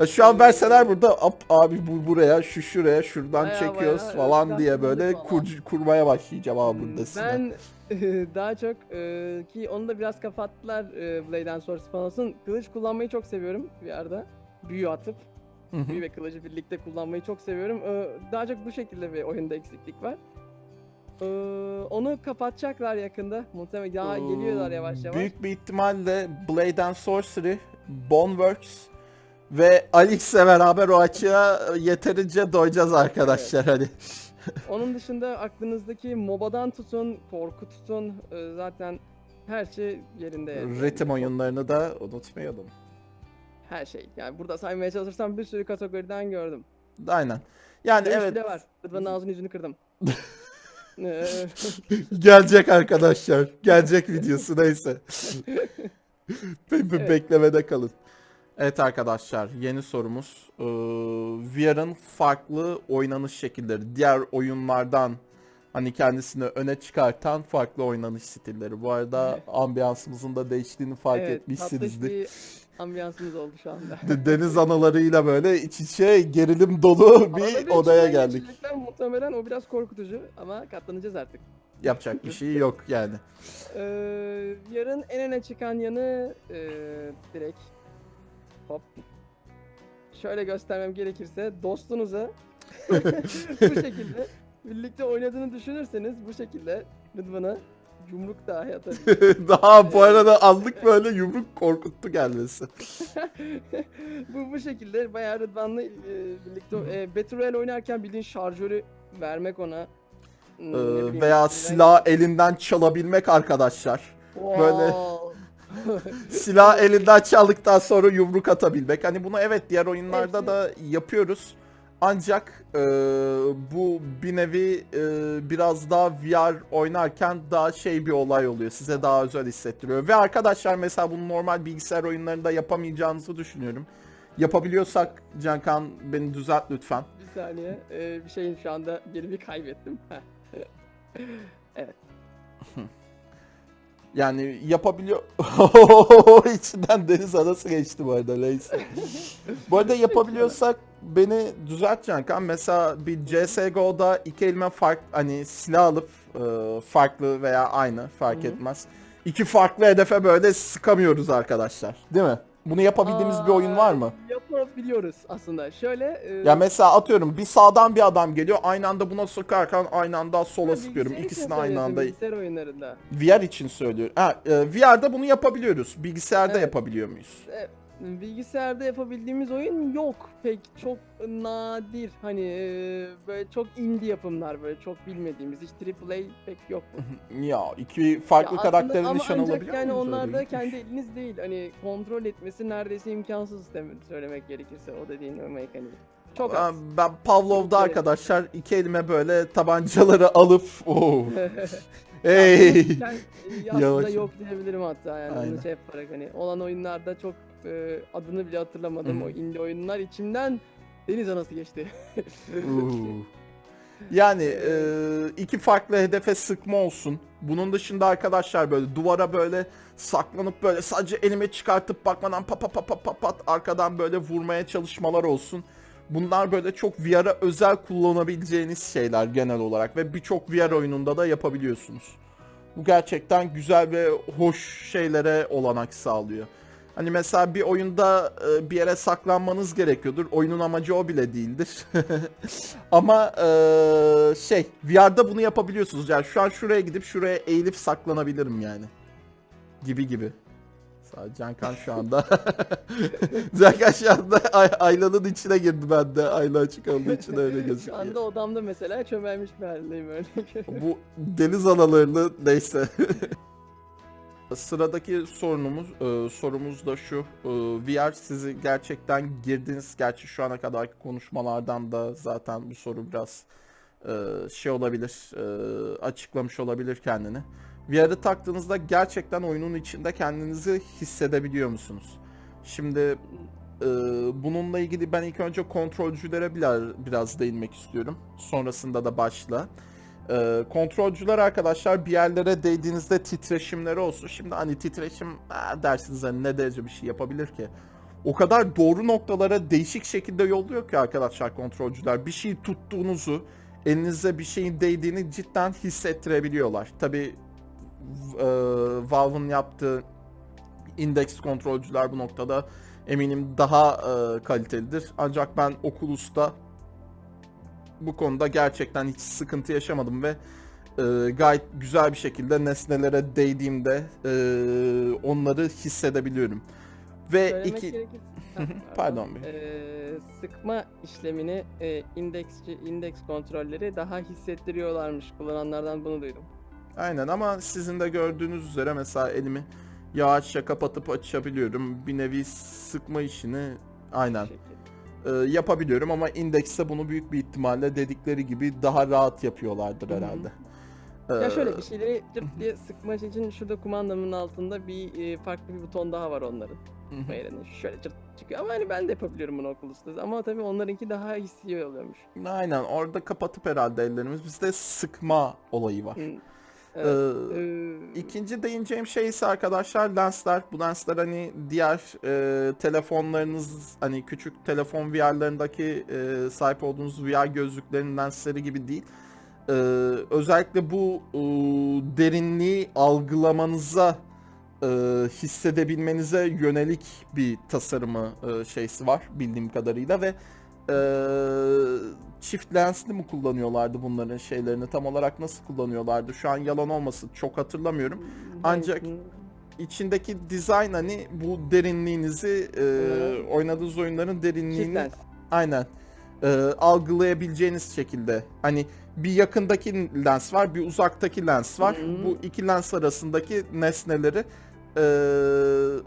Şu an verseler burada "Ap- abi bu buraya, şu şuraya, şuradan Bayağı çekiyoruz bayağı falan diye böyle falan. kur- kurmaya başlayacağım abi burada Hmm, size. Ben daha çok e, ki onu da biraz kapattılar e, Blade and Source falan olsun. Kılıç kullanmayı çok seviyorum bir arada. Büyü atıp büyü ve kılıcı birlikte kullanmayı çok seviyorum. E, daha çok bu şekilde bir oyunda eksiklik var. E, onu kapatacaklar yakında. Muhtemelen daha geliyorlar yavaş yavaş. Büyük bir ihtimalle Blade and Sorcery, Boneworks ve Alix'le beraber o açığa yeterince doyacağız arkadaşlar hani. Onun dışında aklınızdaki MOBA'dan tutun, korku tutun e, zaten her şey yerinde. yani. Ritim oyunlarını da unutmayalım. Her şey. Yani burada saymaya çalışırsam bir sürü kategoriden gördüm. Aynen. Yani Dövüş evet bile var. Rıdvan'ın ağzını yüzünü kırdım. Ee, gelecek arkadaşlar. Gelecek videosu neyse. Be- be- Evet. Beklemede kalın. Evet arkadaşlar yeni sorumuz. Ee, VR'ın farklı oynanış şekilleri. Diğer oyunlardan hani kendisini öne çıkartan farklı oynanış stilleri. Bu arada Evet. ambiyansımızın da değiştiğini fark evet, etmişsinizdir. bir ambiyansımız oldu şu anda. De- Deniz analarıyla böyle iç içe gerilim dolu bir odaya geldik. Muhtemelen o biraz korkutucu ama katlanacağız artık. Yapacak bir şey yok yani. Ee, yarın en öne çıkan yanı e, direkt hop şöyle göstermem gerekirse dostunuza bu şekilde birlikte oynadığını düşünürseniz bu şekilde Rıdvan'a yumruk dahi atabilir. Daha bu arada anlık böyle yumruk korkuttu gelmesi. bu bu şekilde bayağı Rıdvan'la e, birlikte e, Battle Royale oynarken bildiğin şarjörü vermek ona. Ee, bileyim, veya silah elinden çalabilmek arkadaşlar. böyle- Wow. Silah elinden çaldıktan sonra yumruk atabilmek. Hani bunu evet diğer oyunlarda Hepsi- da yapıyoruz. Ancak e, bu bir nevi e, biraz daha VR oynarken daha şey bir olay oluyor. Size daha özel hissettiriyor. Ve arkadaşlar mesela bunu normal bilgisayar oyunlarında yapamayacağınızı düşünüyorum. Yapabiliyorsak Cankan beni düzelt lütfen. Bir saniye. Ee, bir şeyin şu anda yerimi kaybettim. Heh. Yani yapabiliyor... İçinden deniz anası geçti bu arada neyse. bu arada yapabiliyorsak beni düzelt Cankan. Mesela bir CSGO'da iki elime fark hani silah alıp e, farklı veya aynı fark Hı hı. etmez. İki farklı hedefe böyle sıkamıyoruz arkadaşlar. Değil mi? Bunu yapabildiğimiz bir oyun var mı? Aa, Yapabiliyoruz aslında. Şöyle. E, Ya mesela atıyorum bir sağdan bir adam geliyor aynı anda buna sıkarken aynı anda sola ha, sıkıyorum. için İkisini aynı anda Bilgisayar oyunlarında. VR için söylüyorum. Ha, e, VR'da bunu yapabiliyoruz. Bilgisayarda Evet. yapabiliyor muyuz? E, bilgisayarda yapabildiğimiz oyun yok pek çok nadir hani e, böyle çok indie yapımlar böyle çok bilmediğimiz hiç AAA pek yok. Ya iki farklı Ya karakterin nişan alabiliyor yani onlar da kendi eliniz değil hani kontrol etmesi neredeyse imkansız söylemek gerekirse o dediğin o mekaniği. Çok Ben, az. ben Pavlov'da arkadaşlar iki elime böyle tabancaları alıp oh. hey. E, aslında yok diyebilirim hatta yani Aynen. onu şey yaparak hani olan oyunlarda çok e, adını bile hatırlamadım o indie oyunlar içimden deniz anası geçti. Yani e, iki farklı hedefe sıkma olsun. Bunun dışında arkadaşlar böyle duvara böyle saklanıp böyle sadece elimi çıkartıp bakmadan pa pa pa pa pa pat arkadan böyle vurmaya çalışmalar olsun. Bunlar böyle çok VR'a özel kullanabileceğiniz şeyler genel olarak ve birçok VR oyununda da yapabiliyorsunuz. Bu gerçekten güzel ve hoş şeylere olanak sağlıyor. Hani mesela bir oyunda e, bir yere saklanmanız gerekiyordur. Oyunun amacı o bile değildir. Ama e, şey VR'da bunu yapabiliyorsunuz. Yani şu an şuraya gidip şuraya eğilip saklanabilirim yani. Gibi gibi. Cankan şu anda Cankan şu anda ay- aylanın içine girdi bende. Ayla açık olduğu için öyle Şu gözüküyor. anda odamda mesela çömelmiş bir haldeyim öyle. Bu deniz analarını neyse. Sıradaki sorunumuz, e, sorumuz da şu. E, VR sizi gerçekten girdiniz. Gerçi şu ana kadarki konuşmalardan da zaten bu soru biraz e, şey olabilir, e, açıklamış olabilir kendini. VR'ı taktığınızda gerçekten oyunun içinde kendinizi hissedebiliyor musunuz? Şimdi e, bununla ilgili ben ilk önce kontrolcülere biraz, biraz değinmek istiyorum. Sonrasında da başla. Ee, kontrolcüler arkadaşlar bir yerlere değdiğinizde titreşimleri olsun. Şimdi hani titreşim "Aa," dersiniz hani ne derece bir şey yapabilir ki? O kadar doğru noktalara değişik şekilde yolluyor ki arkadaşlar kontrolcüler. Bir şeyi tuttuğunuzu, elinize bir şeyin değdiğini cidden hissettirebiliyorlar. Tabi Valve'ın yaptığı indeks kontrolcüler bu noktada eminim daha e, kalitelidir. Ancak ben Oculus'ta bu konuda gerçekten hiç sıkıntı yaşamadım ve e, gayet güzel bir şekilde nesnelere değdiğimde e, onları hissedebiliyorum. Ve Söylemek iki gerekirse... Pardon Bey. Ee, sıkma işlemini e, indeksçi, indeks kontrolleri daha hissettiriyorlarmış. Kullananlardan bunu duydum. aynen ama sizin de gördüğünüz üzere mesela elimi yavaşça kapatıp açabiliyorum. Bir nevi sıkma işini aynen Bu şekilde. E, yapabiliyorum ama indekste bunu büyük bir ihtimalle dedikleri gibi daha rahat yapıyorlardır Hı hı. herhalde. Ya Ee, şöyle bir şeyleri cırt diye sıkmak için şurada kumandamın altında bir e, farklı bir buton daha var onların. Bayranı şöyle cırt çıkıyor ama hani ben de yapabiliyorum bunu Oculus'ta. Ama tabii onlarınki daha hissi oluyormuş. Aynen orada kapatıp herhalde ellerimiz bizde sıkma olayı var. Hı. Evet. Ee, İkinci değineceğim şey ise arkadaşlar lensler. Bu lensler hani diğer e, telefonlarınız hani küçük telefon VR'larındaki e, sahip olduğunuz VR gözlüklerin lensleri gibi değil. Ee, özellikle bu e, derinliği algılamanıza e, hissedebilmenize yönelik bir tasarımı e, şeysi var bildiğim kadarıyla ve çift lensli mi kullanıyorlardı bunların şeylerini? Tam olarak nasıl kullanıyorlardı? Şu an yalan olmasın çok hatırlamıyorum. Ancak- hangisini- içindeki dizayn hani bu derinliğinizi e, Ee, oynadığınız oyunların derinliğini aynen. E, algılayabileceğiniz şekilde. Hani bir yakındaki lens var bir uzaktaki lens var. Hı. bu iki lens arasındaki nesneleri e,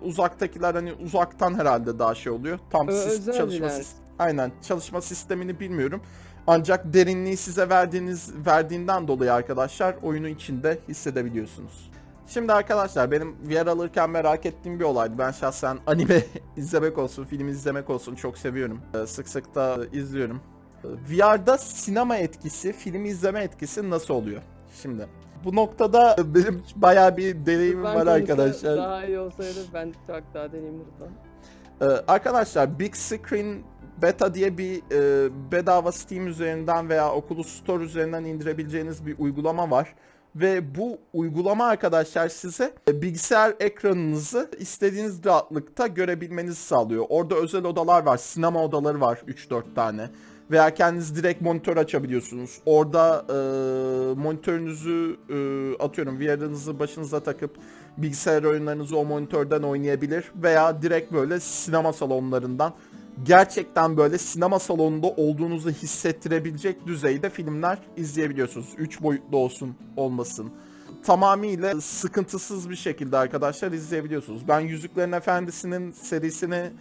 uzaktakiler hani uzaktan herhalde daha şey oluyor. Tam Ö- bir çalışma lens. Aynen çalışma sistemini bilmiyorum ancak derinliği size verdiğiniz verdiğinden dolayı arkadaşlar oyunu içinde hissedebiliyorsunuz. Şimdi arkadaşlar benim VR alırken merak ettiğim bir olaydı. Ben şahsen anime izlemek olsun, film izlemek olsun çok seviyorum. Ee, Sık sık da izliyorum. Ee, VR'da sinema etkisi, film izleme etkisi nasıl oluyor? Şimdi bu noktada benim bayağı bir deneyimim Ben var arkadaşlar. Daha iyi olsaydı ben çok daha deneyimli. Ee, arkadaşlar Big Screen Beta diye bir e, bedava Steam üzerinden veya Oculus Store üzerinden indirebileceğiniz bir uygulama var. Ve bu uygulama arkadaşlar size e, bilgisayar ekranınızı istediğiniz rahatlıkta görebilmenizi sağlıyor. Orada özel odalar var, sinema odaları var 3-4 tane. Veya kendiniz direkt monitör açabiliyorsunuz. Orada e, monitörünüzü e, atıyorum VR'ınızı başınıza takıp bilgisayar oyunlarınızı o monitörden oynayabilir. Veya direkt böyle sinema salonlarından gerçekten böyle sinema salonunda olduğunuzu hissettirebilecek düzeyde filmler izleyebiliyorsunuz. 3 boyutlu olsun olmasın. Tamamıyla sıkıntısız bir şekilde arkadaşlar izleyebiliyorsunuz. Ben Yüzüklerin Efendisi'nin serisini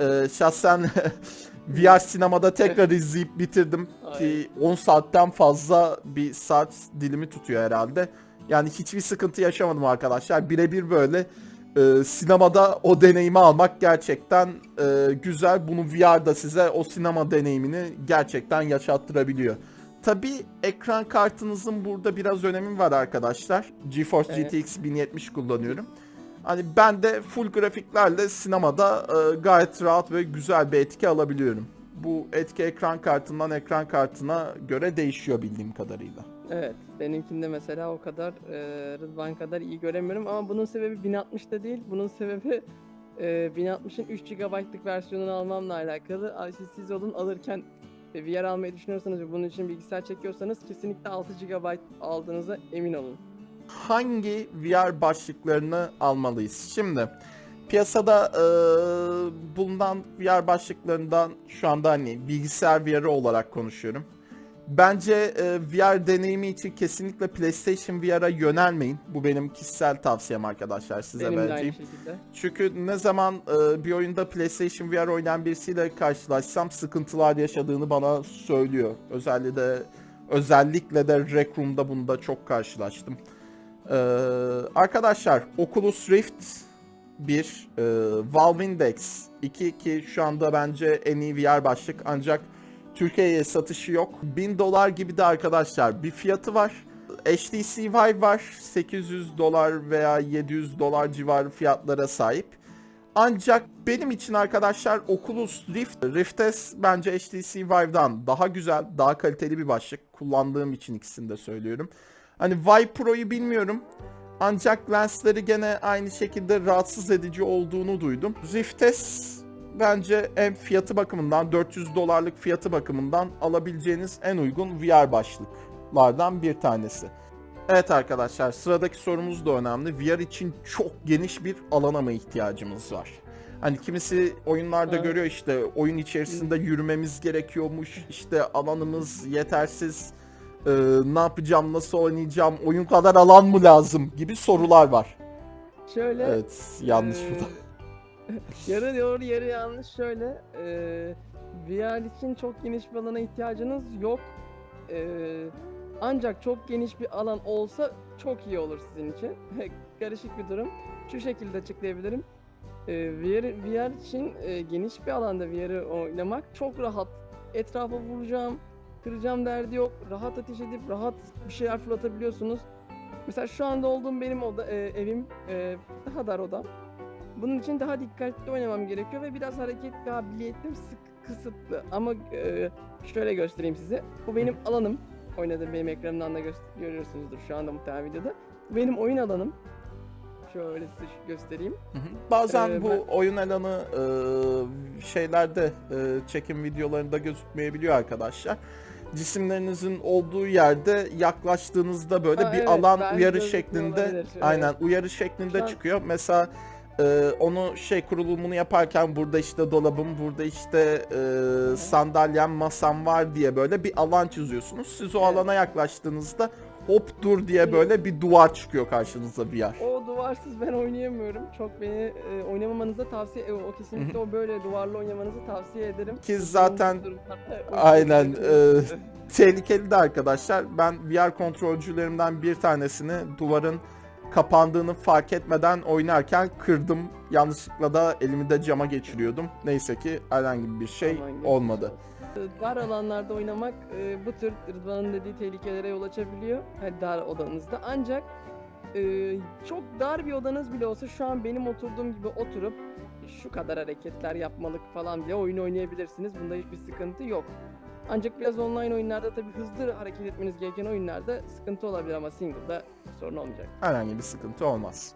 e, şahsen VR sinemada tekrar izleyip bitirdim ki 10 saatten fazla bir saat dilimi tutuyor herhalde. Yani hiçbir sıkıntı yaşamadım arkadaşlar. Birebir böyle e, sinemada o deneyimi almak gerçekten e, güzel. Bunu VR'da size o sinema deneyimini gerçekten yaşattırabiliyor. tabii ekran kartınızın burada biraz önemi var arkadaşlar. GeForce Evet. GTX 1070 kullanıyorum. Hani ben de full grafiklerle sinemada e, gayet rahat ve güzel bir etki alabiliyorum. Bu etki ekran kartından ekran kartına göre değişiyor bildiğim kadarıyla. Evet, benimkinde mesela o kadar e, Rıdvan kadar iyi göremiyorum ama bunun sebebi 1060'da değil. Bunun sebebi e, 1060'ın 3 GB'lık versiyonunu almamla alakalı. Siz olun alırken e, VR almayı düşünüyorsanız ve bunun için bilgisayar çekiyorsanız kesinlikle 6 GB aldığınıza emin olun. hangi VR başlıklarını almalıyız? Şimdi piyasada e, bulunan VR başlıklarından şu anda hani bilgisayar VR'ı olarak konuşuyorum. Bence e, VR deneyimi için kesinlikle PlayStation VR'a yönelmeyin. Bu benim kişisel tavsiyem arkadaşlar size Benim de vereceğim. Çünkü ne zaman e, bir oyunda PlayStation VR oynayan birisiyle karşılaşsam sıkıntılar yaşadığını bana söylüyor. Özellikle özellikle de Rec Room'da bunda çok karşılaştım. E, arkadaşlar Oculus Rift 1, e, Valve Index 2 ki şu anda bence en iyi VR başlık ancak Türkiye'ye satışı yok. 1000 dolar gibi de arkadaşlar bir fiyatı var. HTC Vive var. 800 dolar veya 700 dolar civarı fiyatlara sahip. Ancak benim için arkadaşlar Oculus Rift, Rift S bence HTC Vive'dan daha güzel, daha kaliteli bir başlık. Kullandığım için ikisini de söylüyorum. Hani Vive Pro'yu bilmiyorum. Ancak lensleri gene aynı şekilde rahatsız edici olduğunu duydum. Rift S bence hem fiyatı bakımından 400 dolarlık fiyatı bakımından alabileceğiniz en uygun VR başlıklardan bir tanesi. Evet arkadaşlar sıradaki sorumuz da önemli. VR için çok geniş bir alana mı ihtiyacımız var? Hani kimisi oyunlarda Evet. görüyor işte oyun içerisinde yürümemiz gerekiyormuş. işte alanımız yetersiz. Ee, ne yapacağım, nasıl oynayacağım, oyun kadar alan mı lazım gibi sorular var. Şöyle Evet yanlış Ee, bu da. yarı doğru yarı yanlış şöyle. E, VR için çok geniş bir alana ihtiyacınız yok. E, ancak çok geniş bir alan olsa çok iyi olur sizin için. Karışık bir durum. Şu şekilde açıklayabilirim. E, VR, VR için e, geniş bir alanda VR'ı oynamak çok rahat. Etrafa vuracağım, kıracağım derdi yok. Rahat ateş edip rahat bir şeyler fırlatabiliyorsunuz. Mesela şu anda olduğum benim oda, e, evim e, daha dar odam. Bunun için daha dikkatli oynamam gerekiyor ve biraz hareket kabiliyetim sık kısıtlı. Ama e, şöyle göstereyim size. Bu benim alanım. Oynadığım benim ekranımdan da gö- görüyorsunuzdur şu anda muhtemelen videoda. Bu benim oyun alanım. Şöyle size göstereyim. Hı hı. Bazen Ee, bu ben- oyun alanı e, şeylerde e, çekim videolarında gözükmeyebiliyor arkadaşlar. Cisimlerinizin olduğu yerde yaklaştığınızda böyle Aa, bir evet, alan uyarı şeklinde olabilir, evet. aynen uyarı şeklinde Şu an- çıkıyor. Mesela e, onu şey kurulumunu yaparken burada işte dolabım, burada işte e, sandalyem, masam var diye böyle bir alan çiziyorsunuz. Siz o Evet. alana yaklaştığınızda hop dur diye böyle bir duvar çıkıyor karşınıza VR. O duvarsız ben oynayamıyorum. Çok beni e, oynamamanızı tavsiye e, o kesinlikle o böyle duvarlı oynamanızı tavsiye ederim. Ki zaten Aynen, şekilde- tehlikeli de arkadaşlar. Ben VR kontrolcülerimden bir tanesini duvarın kapandığını fark etmeden oynarken kırdım. Yanlışlıkla da elimi de cama geçiriyordum. Neyse ki herhangi bir şey Aman olmadı. olsun. Dar alanlarda oynamak e, bu tür Rıdvan'ın dediği tehlikelere yol açabiliyor. Hani dar odanızda. Ancak e, çok dar bir odanız bile olsa şu an benim oturduğum gibi oturup şu kadar hareketler yapmalık falan bile oyun oynayabilirsiniz. Bunda hiçbir sıkıntı yok. Ancak biraz online oyunlarda tabii hızlı hareket etmeniz gereken oyunlarda sıkıntı olabilir ama single'da sorun olmayacak. Herhangi bir sıkıntı olmaz.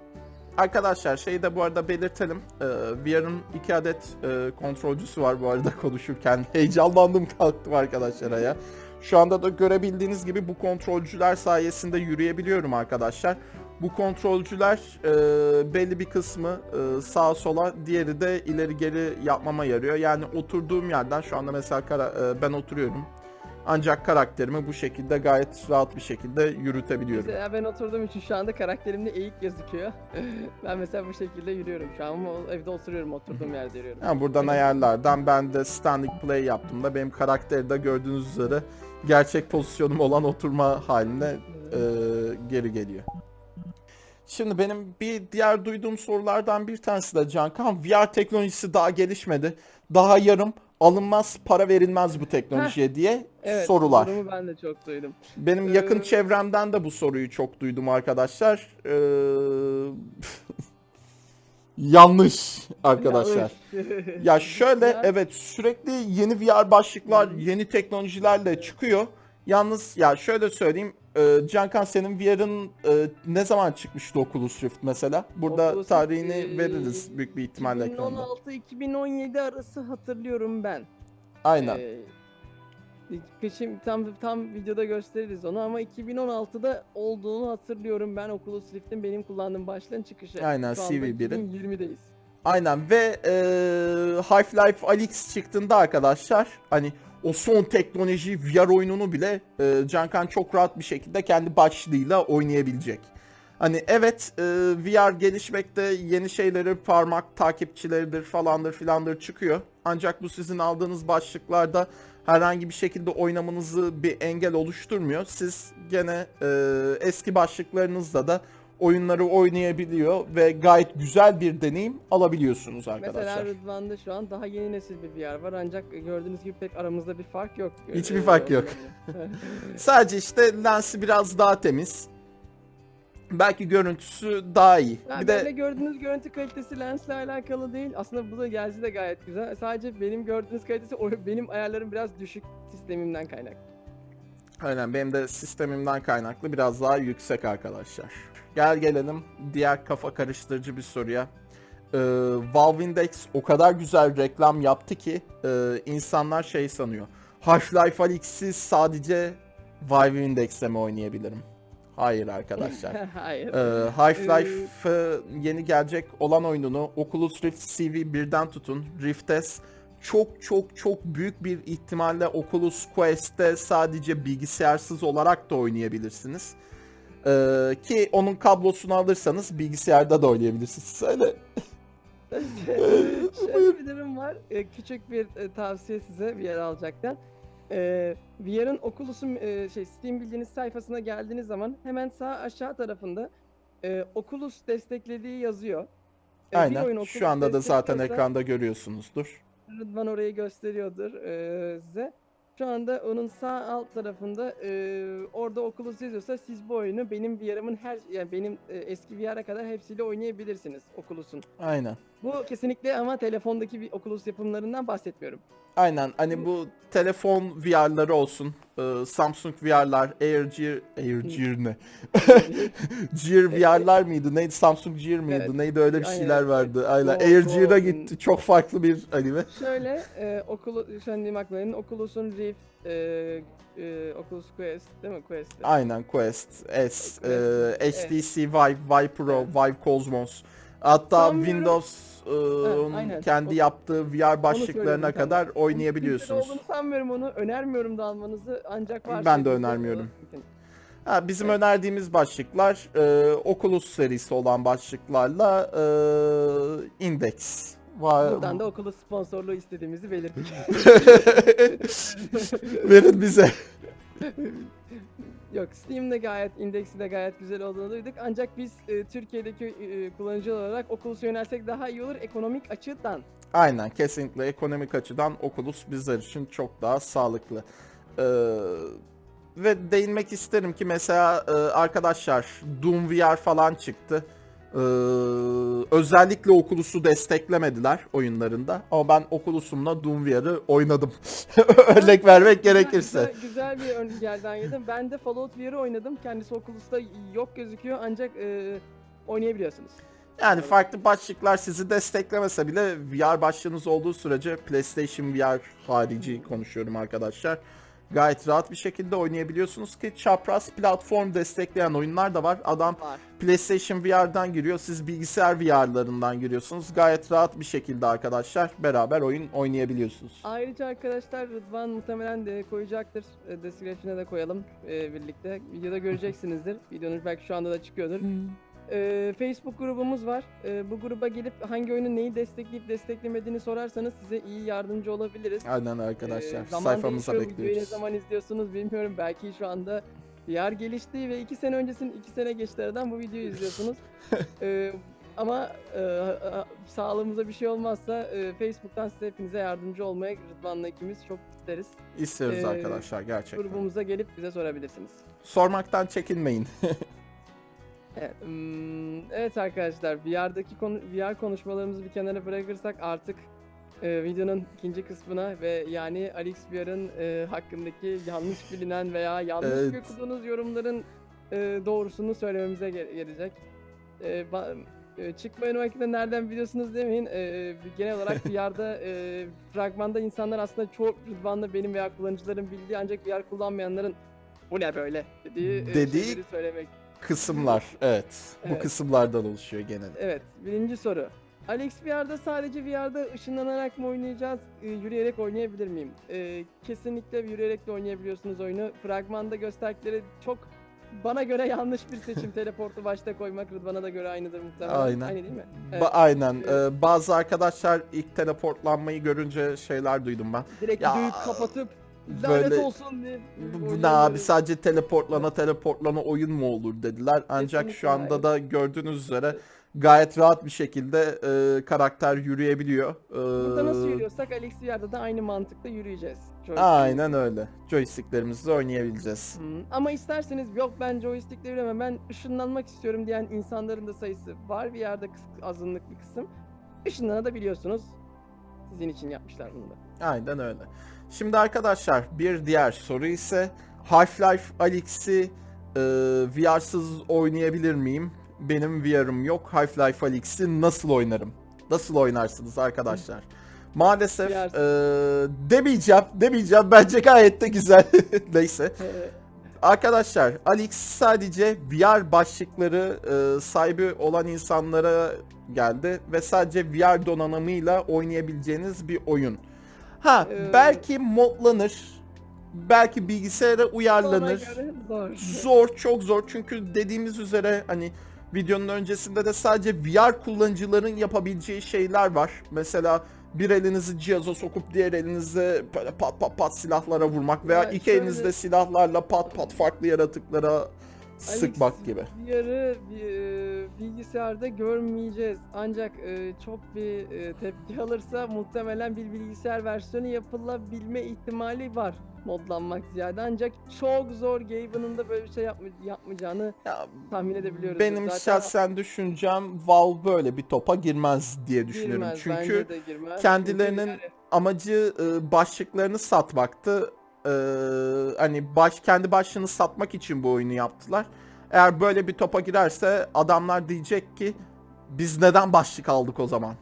Arkadaşlar şeyi de bu arada belirtelim. Ee, VR'ın iki adet e, kontrolcüsü var bu arada konuşurken. Heyecanlandım kalktım arkadaşlar ya. Şu anda da görebildiğiniz gibi bu kontrolcüler sayesinde yürüyebiliyorum arkadaşlar. Bu kontrolcüler e, belli bir kısmı e, sağa sola, diğeri de ileri geri yapmama yarıyor. Yani oturduğum yerden şu anda mesela kara- e, ben oturuyorum. Ancak karakterimi bu şekilde gayet rahat bir şekilde yürütebiliyorum. Mesela ben oturduğum için şu anda karakterimde eğik gözüküyor. ben mesela bu şekilde yürüyorum şu an ama evde oturuyorum oturduğum yerde yürüyorum. Yani buradan ayarlardan ben de standing play yaptığımda benim karakteri de gördüğünüz üzere gerçek pozisyonum olan oturma haline e, geri geliyor. Şimdi benim bir diğer duyduğum sorulardan bir tanesi de Cankan VR teknolojisi daha gelişmedi. Daha yarım alınmaz, para verilmez bu teknolojiye diye Evet, sorular. Sorumu ben de çok duydum. Benim yakın Ee, çevremden de bu soruyu çok duydum arkadaşlar. Ee, Yanlış arkadaşlar. Ya şöyle evet sürekli yeni VR başlıklar, yeni teknolojilerle çıkıyor. Yalnız ya şöyle söyleyeyim. E, senin VR'ın e, ne zaman çıkmıştı Oculus Rift mesela? Burada Oculus Rift, tarihini e, veririz büyük bir ihtimalle ekranda. 2016-2017 arası hatırlıyorum ben. Aynen. Ee, Şimdi tam tam videoda gösteririz onu ama 2016'da olduğunu hatırlıyorum ben Oculus Rift'in benim kullandığım başlığın çıkışı. Aynen, Şu anda CV1'in. 2020'deyiz. Aynen ve e, Half-Life Alyx çıktığında arkadaşlar hani o son teknoloji VR oyununu bile e, Cankan çok rahat bir şekilde kendi başlığıyla oynayabilecek. Hani evet e, VR gelişmekte yeni şeyleri parmak takipçileridir falandır filandır çıkıyor. Ancak bu sizin aldığınız başlıklarda herhangi bir şekilde oynamanızı bir engel oluşturmuyor. Siz gene e, eski başlıklarınızda da oyunları oynayabiliyor ve gayet güzel bir deneyim alabiliyorsunuz arkadaşlar. Mesela Rıdvan'da şu an daha yeni nesil bir VR var ancak gördüğünüz gibi pek aramızda bir fark yok. Hiçbir Ee, fark yok. olabilir. Sadece işte lensi biraz daha temiz. Belki görüntüsü daha iyi. Ya bir de gördüğünüz görüntü kalitesi lensle alakalı değil. Aslında bu da gelsi de gayet güzel. Sadece benim gördüğünüz kalitesi benim ayarlarım biraz düşük sistemimden kaynaklı. aynen benim de sistemimden kaynaklı biraz daha yüksek arkadaşlar. Gel gelelim diğer kafa karıştırıcı bir soruya. Ee, Valve Index o kadar güzel reklam yaptı ki e, insanlar şey sanıyor. Half-Life Alyx'i sadece Valve Index'te mi oynayabilirim? Hayır arkadaşlar. Hayır. Ee, Half-Life yeni gelecek olan oyununu Oculus Rift CV1'den tutun Rift S çok çok çok büyük bir ihtimalle Oculus Quest'te sadece bilgisayarsız olarak da oynayabilirsiniz. Ee, ki onun kablosunu alırsanız bilgisayarda da oynayabilirsiniz. Söyle. Şöyle bir durum var. Ee, küçük bir e, tavsiye size VR alacakken. Ee, VR'ın Oculus'un e, şey Steam bildiğiniz sayfasına geldiğiniz zaman hemen sağ aşağı tarafında e, Oculus desteklediği yazıyor. Ee, bir oyun. Oculus Şu anda da zaten destekliyorsa- ekranda görüyorsunuzdur. Rıdvan orayı gösteriyordur eee, size. Şu anda onun sağ alt tarafında eee, orada Oculus yazıyorsa siz bu oyunu benim VR'ımın her yani benim e, eski VR'a kadar hepsiyle oynayabilirsiniz Oculus'un. Aynen. Bu kesinlikle ama telefondaki bir Oculus yapımlarından bahsetmiyorum. Aynen hani bu telefon VR'ları olsun, e, Samsung VR'lar, Air Gear, Air Gear ne? Gear VR'lar mıydı? Neydi? Samsung Gear mıydı? Evet. Neydi? Öyle bir Aynen. şeyler vardı. Aynen. Go- Air Go Gear'a olsun. gitti. Çok farklı bir anime. Şöyle eee Oculus, an Dimakların Oculus'un Rift, eee, eee, Oculus Quest değil mi? Quest. Aynen Quest, S, Quest, e, evet. HTC Vive, Vive Pro, Evet. Vive Cosmos. Hatta Sanmıyorum- Windows'un aynen. kendi O- yaptığı VR başlıklarına tam. kadar oynayabiliyorsunuz. olduğunu sanmıyorum onu. Önermiyorum da almanızı ancak varsa Ben de önermiyorum. mümkün. Ha, bizim önerdiğimiz başlıklar e, Oculus serisi olan başlıklarla e, Index. Va- Buradan da Oculus sponsorluğu istediğimizi belirttik. Verin bize. Yok Steam'de gayet indeksi de gayet güzel olduğunu duyduk. Ancak biz e, Türkiye'deki e, kullanıcı olarak Oculus'a yönelsek daha iyi olur ekonomik açıdan. Aynen kesinlikle ekonomik açıdan Oculus bizler için çok daha sağlıklı. Ee, ve değinmek isterim ki mesela e, arkadaşlar Doom VR falan çıktı. Ee, özellikle Oculus'u desteklemediler oyunlarında ama ben Oculus'umla Doom VR'ı oynadım. Örnek vermek gerekirse. Güzel, güzel bir ön yerden yedim. Ben de Fallout VR'ı oynadım. Kendisi Oculus'ta yok gözüküyor ancak e, oynayabiliyorsunuz. Yani farklı başlıklar sizi desteklemese bile VR başlığınız olduğu sürece PlayStation VR harici konuşuyorum arkadaşlar. Gayet rahat bir şekilde oynayabiliyorsunuz ki çapraz platform destekleyen oyunlar da var. Adam Var. PlayStation VR'dan giriyor, siz bilgisayar VR'larından giriyorsunuz. Gayet rahat bir şekilde arkadaşlar beraber oyun oynayabiliyorsunuz. Ayrıca arkadaşlar Rıdvan muhtemelen de koyacaktır. E, Description'a da koyalım e, birlikte. Videoda göreceksinizdir. Videonun belki şu anda da çıkıyordur. E, Facebook grubumuz var. E, bu gruba gelip hangi oyunun neyi destekleyip desteklemediğini sorarsanız size iyi yardımcı olabiliriz. Aynen arkadaşlar Ee, zaman sayfamıza değişiyor, Videoyu ne bekliyoruz. zaman izliyorsunuz bilmiyorum. Belki şu anda VR gelişti ve iki sene öncesinin iki sene geçti aradan bu videoyu izliyorsunuz. Ee, Ama e, sağlığımıza bir şey olmazsa e, Facebook'tan size hepinize yardımcı olmaya Rıdvan'la ikimiz çok isteriz. İstiyoruz Ee, arkadaşlar gerçekten. Grubumuza gelip bize sorabilirsiniz. Sormaktan çekinmeyin. Evet, hmm, evet arkadaşlar VR'daki konu VR konuşmalarımızı bir kenara bırakırsak artık e, videonun ikinci kısmına ve yani Alex VR'ın e, hakkındaki yanlış bilinen veya yanlış Evet. okuduğunuz yorumların e, doğrusunu söylememize ge- gelecek. E, ba- e, çıkma önü hakkında nereden biliyorsunuz demeyin. E, genel olarak VR'da e, fragmanda insanlar aslında çoğu Rıdvan'da benim veya kullanıcıların bildiği ancak VR kullanmayanların bu ne böyle dediği, e, Dediği- şeyleri söylemek Kısımlar evet. Bu Evet. kısımlardan oluşuyor genelde. Evet, birinci soru. Alex VR'da sadece VR'da ışınlanarak mı oynayacağız, e, yürüyerek oynayabilir miyim? E, kesinlikle yürüyerek de oynayabiliyorsunuz oyunu. Fragmanda gösterdikleri çok bana göre yanlış bir seçim teleportu başta koymak. Rıdvan'a da göre aynıdır muhtemelen. Aynen. Aynı değil mi? Ba- Evet. aynen. Evet. Ee, bazı arkadaşlar ilk teleportlanmayı görünce şeyler duydum ben. Direkt Ya, videoyu kapatıp lanet böyle- olsun diye. Bu, ne abi sadece teleportlana teleportlana oyun mu olur dediler. Ancak şu Kesinlikle anda hayır. da gördüğünüz üzere gayet rahat bir şekilde e, karakter yürüyebiliyor. Ee, Burada nasıl yürüyorsak Alex VR'da da aynı mantıkla yürüyeceğiz. Joystick- Aynen öyle. Joysticklerimizle oynayabileceğiz. Hmm, Ama isterseniz yok ben joystick'le yürüyemem ben ışınlanmak istiyorum diyen insanların da sayısı var bir yerde azınlık bir kısım. Işınlanabiliyorsunuz. Sizin için yapmışlar bunu da. Aynen öyle. Şimdi arkadaşlar bir diğer soru ise Half-Life Alyx'i e, VR'sız oynayabilir miyim? Benim VR'ım yok. Half-Life Alyx'i nasıl oynarım? Nasıl oynarsınız arkadaşlar? Maalesef e, demeyeceğim, demeyeceğim. Bence gayet de güzel. Neyse. Arkadaşlar Alex sadece VR başlıkları e, sahibi olan insanlara geldi ve sadece VR donanımıyla oynayabileceğiniz bir oyun. Ha Ee, belki modlanır, belki bilgisayara uyarlanır. zor. Zor, çok zor çünkü dediğimiz üzere hani videonun öncesinde de sadece VR kullanıcıların yapabileceği şeyler var. Mesela bir elinizi cihaza sokup diğer elinizle böyle pat pat pat silahlara vurmak veya Ya iki şöyle- elinizde silahlarla pat pat farklı yaratıklara sıkmak gibi. VR'ı e, bilgisayarda görmeyeceğiz. Ancak e, çok bir e, tepki alırsa muhtemelen bir bilgisayar versiyonu yapılabilme ihtimali var modlanmak ziyade. Ancak çok zor Gaben'ın da böyle bir şey yapma- yapmayacağını Ya, tahmin edebiliyoruz. benim Zaten şahsen düşüncem Valve böyle bir topa girmez diye düşünüyorum. girmez, Çünkü bence de girmez. kendilerinin Çünkü yani- amacı başlıklarını satmaktı. E, hani baş kendi başlığını satmak için bu oyunu yaptılar. Eğer böyle bir topa girerse adamlar diyecek ki biz neden başlık aldık o zaman?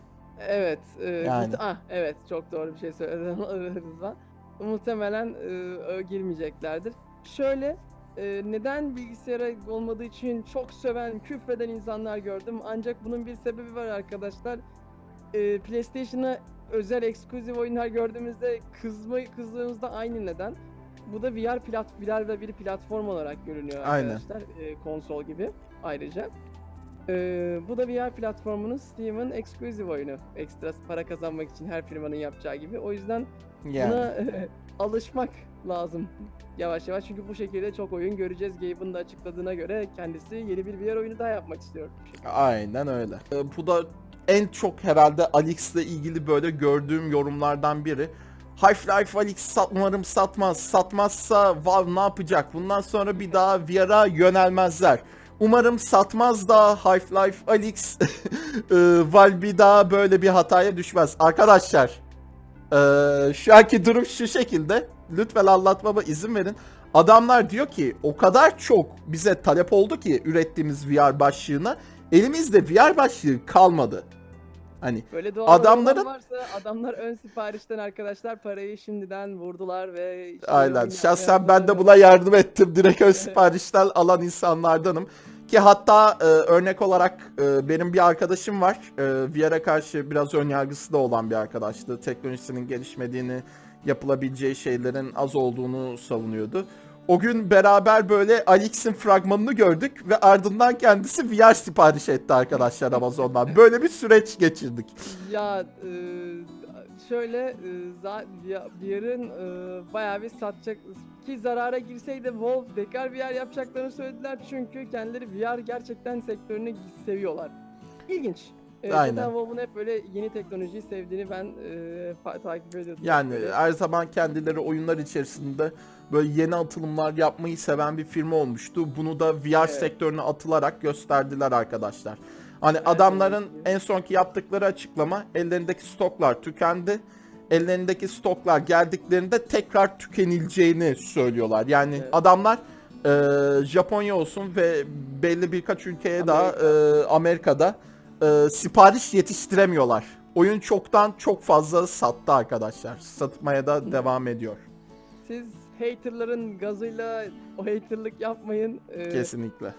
Evet. E, Yani. ah, evet çok doğru bir şey söyledin Rıdvan. Muhtemelen e, girmeyeceklerdir. Şöyle e, neden bilgisayara olmadığı için çok söven, küfreden insanlar gördüm. Ancak bunun bir sebebi var arkadaşlar. E, PlayStation'a özel eksklusif oyunlar gördüğümüzde kızma kızdığımızda aynı neden. Bu da VR plat VR ve bir platform olarak görünüyor Aynen. arkadaşlar. E, konsol gibi ayrıca. Ee, bu da VR platformunun Steam'in eksklusif oyunu. Ekstra para kazanmak için her firmanın yapacağı gibi. O yüzden Yani. buna alışmak lazım yavaş yavaş. Çünkü bu şekilde çok oyun göreceğiz. Gabe'ın da açıkladığına göre kendisi yeni bir VR oyunu daha yapmak istiyor. Aynen öyle. E, bu da en çok herhalde Alex'le ilgili böyle gördüğüm yorumlardan biri. Half-Life Alyx sat, umarım satmaz. Satmazsa Valve ne yapacak? Bundan sonra bir daha VR'a yönelmezler. Umarım satmaz da Half-Life Alyx e, Valve bir daha böyle bir hataya düşmez. Arkadaşlar e, şu anki durum şu şekilde. Lütfen anlatmama izin verin. Adamlar diyor ki o kadar çok bize talep oldu ki ürettiğimiz VR başlığına elimizde VR başlığı kalmadı. Hani Böyle doğal Adamların- varsa adamlar ön siparişten arkadaşlar parayı şimdiden vurdular ve işte aynen şahsen ben de buna yardım ettim. Direkt ön siparişten alan insanlardanım. Ki hatta e, örnek olarak e, benim bir arkadaşım var. E, VR'a karşı biraz ön yargısı da olan bir arkadaştı. Teknolojisinin gelişmediğini, yapılabileceği şeylerin az olduğunu savunuyordu. O gün beraber böyle Alix'in fragmanını gördük ve ardından kendisi VR sipariş etti arkadaşlar Amazon'dan. Böyle bir süreç geçirdik. Ya e, şöyle e, VR'ın e, bayağı bir satacak ki zarara girseydi Valve tekrar VR yapacaklarını söylediler çünkü kendileri VR gerçekten sektörünü seviyorlar. İlginç. Ee, Aynen. Zaten WoW'un hep böyle yeni teknolojiyi sevdiğini ben e, takip ediyordum. Yani her zaman kendileri oyunlar içerisinde böyle yeni atılımlar yapmayı seven bir firma olmuştu. Bunu da VR Evet. sektörüne atılarak gösterdiler arkadaşlar. Hani Evet, adamların gibi. en sonki yaptıkları açıklama ellerindeki stoklar tükendi. Ellerindeki stoklar geldiklerinde tekrar tükenileceğini söylüyorlar. Yani Evet. adamlar e, Japonya olsun ve belli birkaç ülkeye daha Amerika. e, Amerika'da e, sipariş yetiştiremiyorlar. Oyun çoktan çok fazla sattı arkadaşlar. Satmaya da devam ediyor. Siz haterların gazıyla o haterlık yapmayın. Ee, Kesinlikle.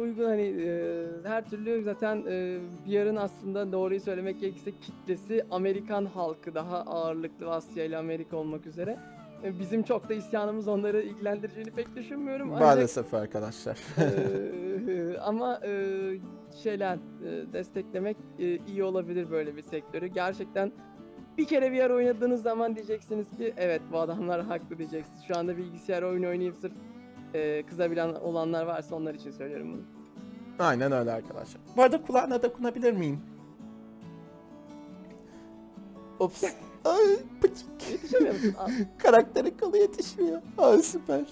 uygun hani e, her türlü zaten e, VR'ın aslında doğruyu söylemek gerekirse kitlesi Amerikan halkı daha ağırlıklı Asya ile Amerika olmak üzere. E, Bizim çok da isyanımız onları ilgilendireceğini pek düşünmüyorum. Ancak Maalesef arkadaşlar. Eee, ama eee, şeyler eee, desteklemek eee, iyi olabilir böyle bir sektörü. Gerçekten bir kere VR oynadığınız zaman diyeceksiniz ki evet bu adamlar haklı diyeceksiniz. Şu anda bilgisayar oyunu oynayıp sırf eee, kızabilen olanlar varsa onlar için söylüyorum bunu. Aynen öyle arkadaşlar. Bu arada kulağına dokunabilir miyim? Ops. Ay pıçık. Yetişemiyor musun? Aa, Karakterin yetişmiyor. Ay süper.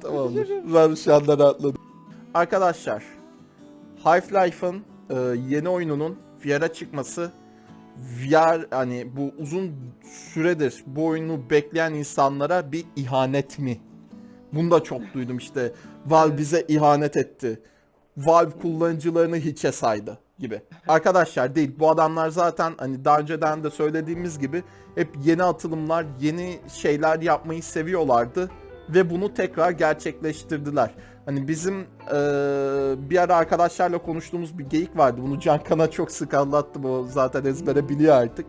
Tamamdır. Ben şu anda rahatladım. Arkadaşlar. Half-Life'ın e, yeni oyununun VR'a çıkması VR hani bu uzun süredir bu oyunu bekleyen insanlara bir ihanet mi? Bunu da çok duydum işte. Valve bize ihanet etti. Valve kullanıcılarını hiçe saydı gibi. Arkadaşlar değil. Bu adamlar zaten hani daha önceden de söylediğimiz gibi hep yeni atılımlar, yeni şeyler yapmayı seviyorlardı ve bunu tekrar gerçekleştirdiler. Hani bizim eee, bir ara arkadaşlarla konuştuğumuz bir geyik vardı. Bunu Cankan'a çok sık anlattım. O zaten ezbere biliyor artık.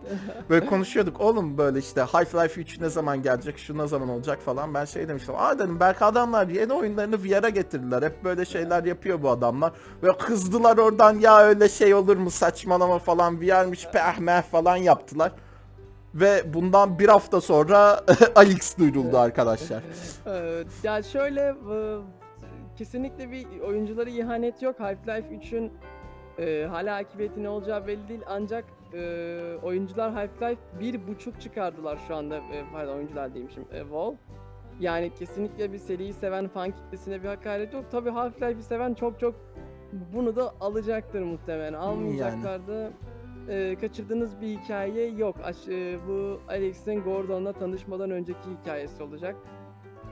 Böyle konuşuyorduk. Oğlum böyle işte Half-Life 3 ne zaman gelecek, şu ne zaman olacak falan. Ben şey demiştim. Aa dedim belki adamlar yeni oyunlarını VR'a getirdiler. Hep böyle şeyler yapıyor bu adamlar. Ve kızdılar oradan ya öyle şey olur mu saçmalama falan VR'miş peh meh falan yaptılar. Ve bundan bir hafta sonra Alex duyuruldu arkadaşlar. Ya şöyle e, kesinlikle bir oyunculara ihanet yok. Half-Life 3'ün e, hala akıbeti ne olacağı belli değil ancak e, oyuncular Half-Life 1.5 çıkardılar şu anda. E, pardon oyuncular değilmişim. E, Valve. Yani kesinlikle bir seriyi seven fan kitlesine bir hakaret yok. Tabii Half-Life'i seven çok çok bunu da alacaktır muhtemelen. Almayacaklar da e, kaçırdığınız bir hikaye yok. Aş- e, bu Alex'in Gordon'la tanışmadan önceki hikayesi olacak.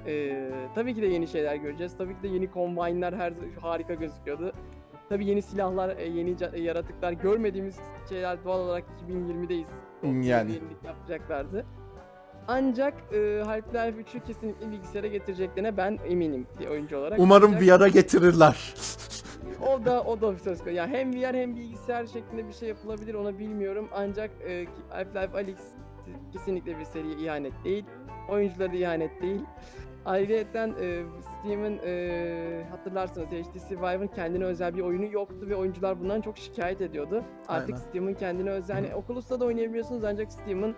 E, tabii ki de yeni şeyler göreceğiz. Tabii ki de yeni combine'lar her harika gözüküyordu. Tabii yeni silahlar, e, yeni ca- yaratıklar görmediğimiz şeyler doğal olarak 2020'deyiz. O Yani. yapacaklardı. Ancak e, Half-Life 3'ü kesinlikle bilgisayara getireceklerine ben eminim bir oyuncu olarak. Umarım Ancak- VR'a getirirler. o da o da bir söz konusu. Yani hem VR hem bilgisayar şeklinde bir şey yapılabilir onu bilmiyorum. Ancak e, Half-Life Alyx kesinlikle bir seriye ihanet değil. Oyunculara da ihanet değil. Ayrıca e, Steam'in e, hatırlarsınız HTC Vive'ın kendine özel bir oyunu yoktu ve oyuncular bundan çok şikayet ediyordu. Artık Aynen. Steam'in kendine özel, yani Oculus'ta da oynayabiliyorsunuz ancak Steam'in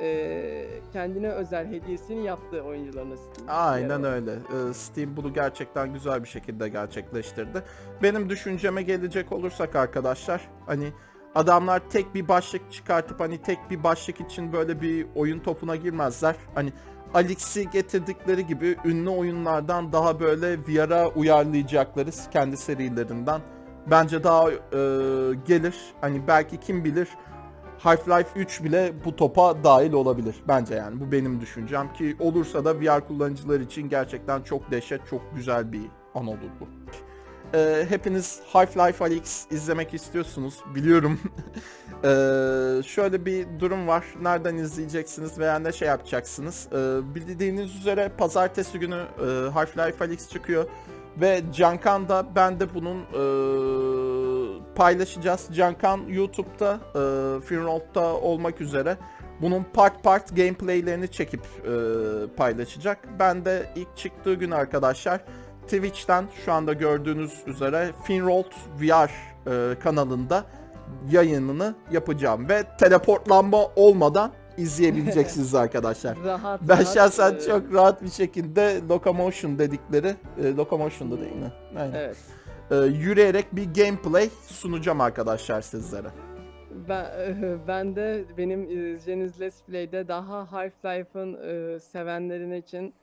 e, kendine özel hediyesini yaptı oyuncularına Steam. Aynen öyle. Ee, Steam bunu gerçekten güzel bir şekilde gerçekleştirdi. Benim düşünceme gelecek olursak arkadaşlar hani adamlar tek bir başlık çıkartıp hani tek bir başlık için böyle bir oyun topuna girmezler. Hani Alix'i getirdikleri gibi ünlü oyunlardan daha böyle VR'a uyarlayacakları kendi serilerinden bence daha e, gelir. Hani belki kim bilir Half-Life 3 bile bu topa dahil olabilir bence yani bu benim düşüncem ki olursa da VR kullanıcılar için gerçekten çok dehşet çok güzel bir an olur bu. Ee, hepiniz Half-Life Alyx izlemek istiyorsunuz biliyorum. Ee, şöyle bir durum var. Nereden izleyeceksiniz veya ne şey yapacaksınız? Ee, bildiğiniz üzere pazartesi günü e, Half-Life Alyx çıkıyor. Ve Cankan da ben de bunun e, paylaşacağız. Cankan YouTube'da, e, Finroll'da olmak üzere bunun part part gameplaylerini çekip e, paylaşacak. Ben de ilk çıktığı gün arkadaşlar Twitch'ten şu anda gördüğünüz üzere Finrolled VR e, kanalında yayınını yapacağım ve teleportlanma olmadan izleyebileceksiniz arkadaşlar. Rahat, Ben rahat, şahsen e, çok rahat bir şekilde Locomotion dedikleri, e, Locomotion'da değil mi? Aynen. Evet. e, yürüyerek bir gameplay sunacağım arkadaşlar sizlere. Ben, ben de benim izleyeceğiniz Let's Play'de daha Half-Life'ın e, sevenlerin için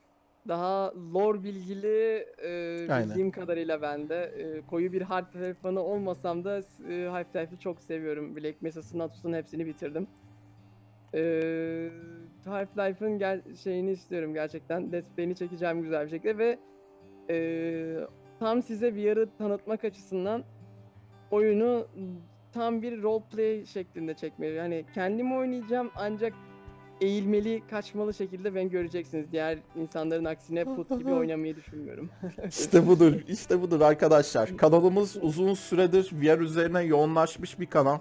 daha lore bilgili e, Aynen. bildiğim kadarıyla ben de e, koyu bir Half-Life fanı olmasam da e, Half-Life'ı çok seviyorum. Black Mesa'sın, Atus'un hepsini bitirdim. E, Half-Life'ın gel şeyini istiyorum gerçekten. Play'ini çekeceğim güzel bir şekilde ve e, tam size VR'ı tanıtmak açısından oyunu tam bir roleplay şeklinde çekmeyi. Yani kendim oynayacağım ancak eğilmeli, kaçmalı şekilde ben göreceksiniz. Diğer insanların aksine put gibi oynamayı düşünmüyorum. İşte budur, işte budur arkadaşlar. Kanalımız uzun süredir VR üzerine yoğunlaşmış bir kanal.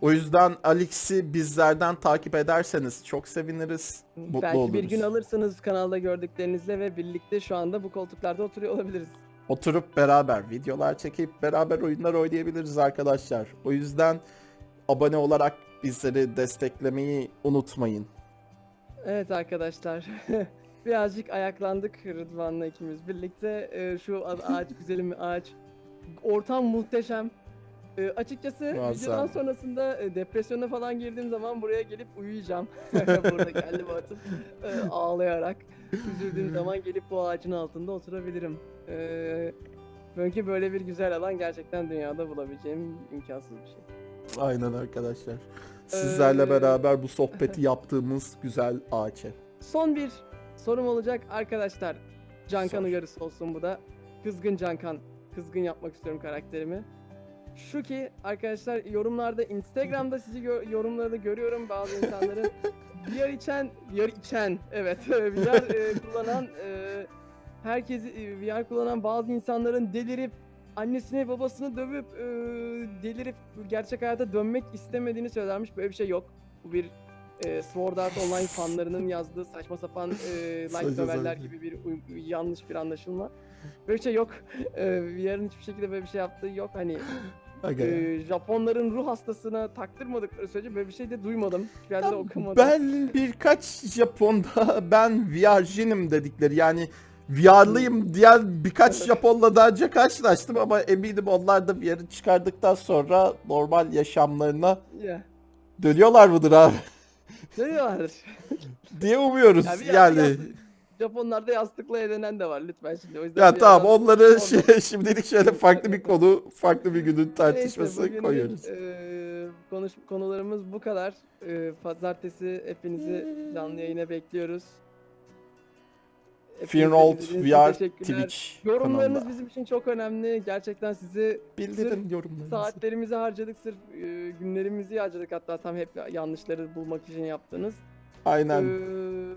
O yüzden Alex'i bizlerden takip ederseniz çok seviniriz, mutlu Belki oluruz. bir gün alırsınız kanalda gördüklerinizle ve birlikte şu anda bu koltuklarda oturuyor olabiliriz. Oturup beraber videolar çekip beraber oyunlar oynayabiliriz arkadaşlar. O yüzden abone olarak bizleri desteklemeyi unutmayın. Evet arkadaşlar. Birazcık ayaklandık Rıdvan'la ikimiz birlikte. Ee, şu ağaç güzelim ağaç. Ortam muhteşem. Ee, açıkçası Muazzam. videodan sonrasında e, depresyona falan girdiğim zaman buraya gelip uyuyacağım. Burada kendimi atıp e, ağlayarak. Üzüldüğüm zaman gelip bu ağacın altında oturabilirim. Ee, çünkü böyle bir güzel alan gerçekten dünyada bulabileceğim imkansız bir şey. Aynen arkadaşlar. Sizlerle Ee, beraber bu sohbeti yaptığımız güzel ağaç. Son bir sorum olacak arkadaşlar. Cankan Sor. uyarısı olsun bu da. Kızgın Cankan. Kızgın yapmak istiyorum karakterimi. Şu ki arkadaşlar yorumlarda Instagram'da sizi gö- yorumlarda görüyorum bazı insanların VR içen, VR içen evet VR e, kullanan e, herkesi e, VR kullanan bazı insanların delirip annesini babasını dövüp e, delirip gerçek hayata dönmek istemediğini söylermiş. Böyle bir şey yok. Bu bir e, Sword Art Online fanlarının yazdığı saçma sapan e, noveller sapan. gibi bir uy- yanlış bir anlaşılma. Böyle bir şey yok. E, VR'ın hiçbir şekilde böyle bir şey yaptığı yok. Hani Aga. e, Japonların ruh hastasına taktırmadıkları sürece böyle bir şey de duymadım. Yerde de okumadım. Ben birkaç Japon'da ben VR'cinim dedikleri yani VR'lıyım diyen birkaç. Japon'la daha önce karşılaştım ama eminim onlar da VR'ı çıkardıktan sonra normal yaşamlarına Ya. dönüyorlar mıdır abi Ne diyorlar? diye umuyoruz Ya bir yani. Japonlarda yastıkla evlenen de var lütfen şimdi. O yüzden Ya bir tamam yerden- onları şey, şimdilik şöyle farklı bir konu, farklı bir günün Neyse, tartışması bugünlük, koyuyoruz. eee, konuş konularımız bu kadar. Eee, pazartesi hepinizi canlı yayına bekliyoruz. İçin VR. Twitch Yorumlarınız kanalında. bizim için çok önemli. Gerçekten sizi Bildirin yorumlarınızı. saatlerimizi harcadık, sırf eee, günlerimizi harcadık hatta tam hep yanlışları bulmak için yaptığınız. Aynen. Eee,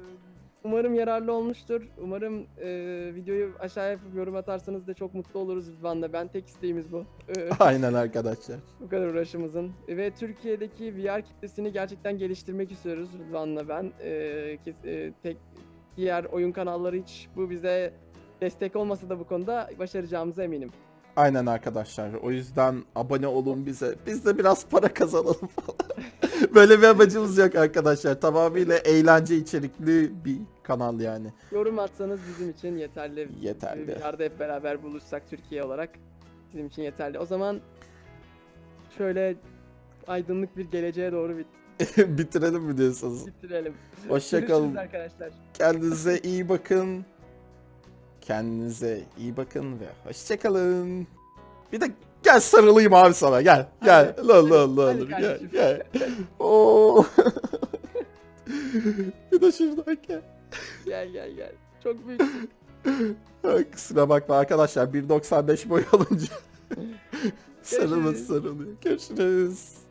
umarım yararlı olmuştur. Umarım eee, videoyu aşağıya yapıp yorum atarsanız da çok mutlu oluruz Rıdvan'la. Ben tek isteğimiz bu. Eee, Aynen arkadaşlar. bu kadar uğraşımızın. Ve Türkiye'deki VR kitlesini gerçekten geliştirmek istiyoruz Rıdvan'la ben. Eee, kes- eee, tek diğer oyun kanalları hiç bu bize destek olmasa da bu konuda başaracağımıza eminim. Aynen arkadaşlar. O yüzden abone olun bize. Biz de biraz para kazanalım falan. Böyle bir amacımız yok arkadaşlar. Tamamıyla eğlence içerikli bir kanal yani. Yorum atsanız bizim için yeterli. Yeterli. VR'da hep beraber buluşsak Türkiye olarak bizim için yeterli. O zaman şöyle aydınlık bir geleceğe doğru bit- Bitirelim mi diyorsunuz? bitirelim. Hoşçakalın. Arkadaşlar. Kendinize iyi bakın. Kendinize iyi bakın ve hoşçakalın. Bir de gel sarılayım abi sana gel. Gel. Lan lan. hadi Gel gel. Oo. bir de şuradan gel. Gel gel gel. Çok büyüksün. Ay, Kusura bakma arkadaşlar 1.95 boy alınca sarılması sarılıyor. Görüşürüz.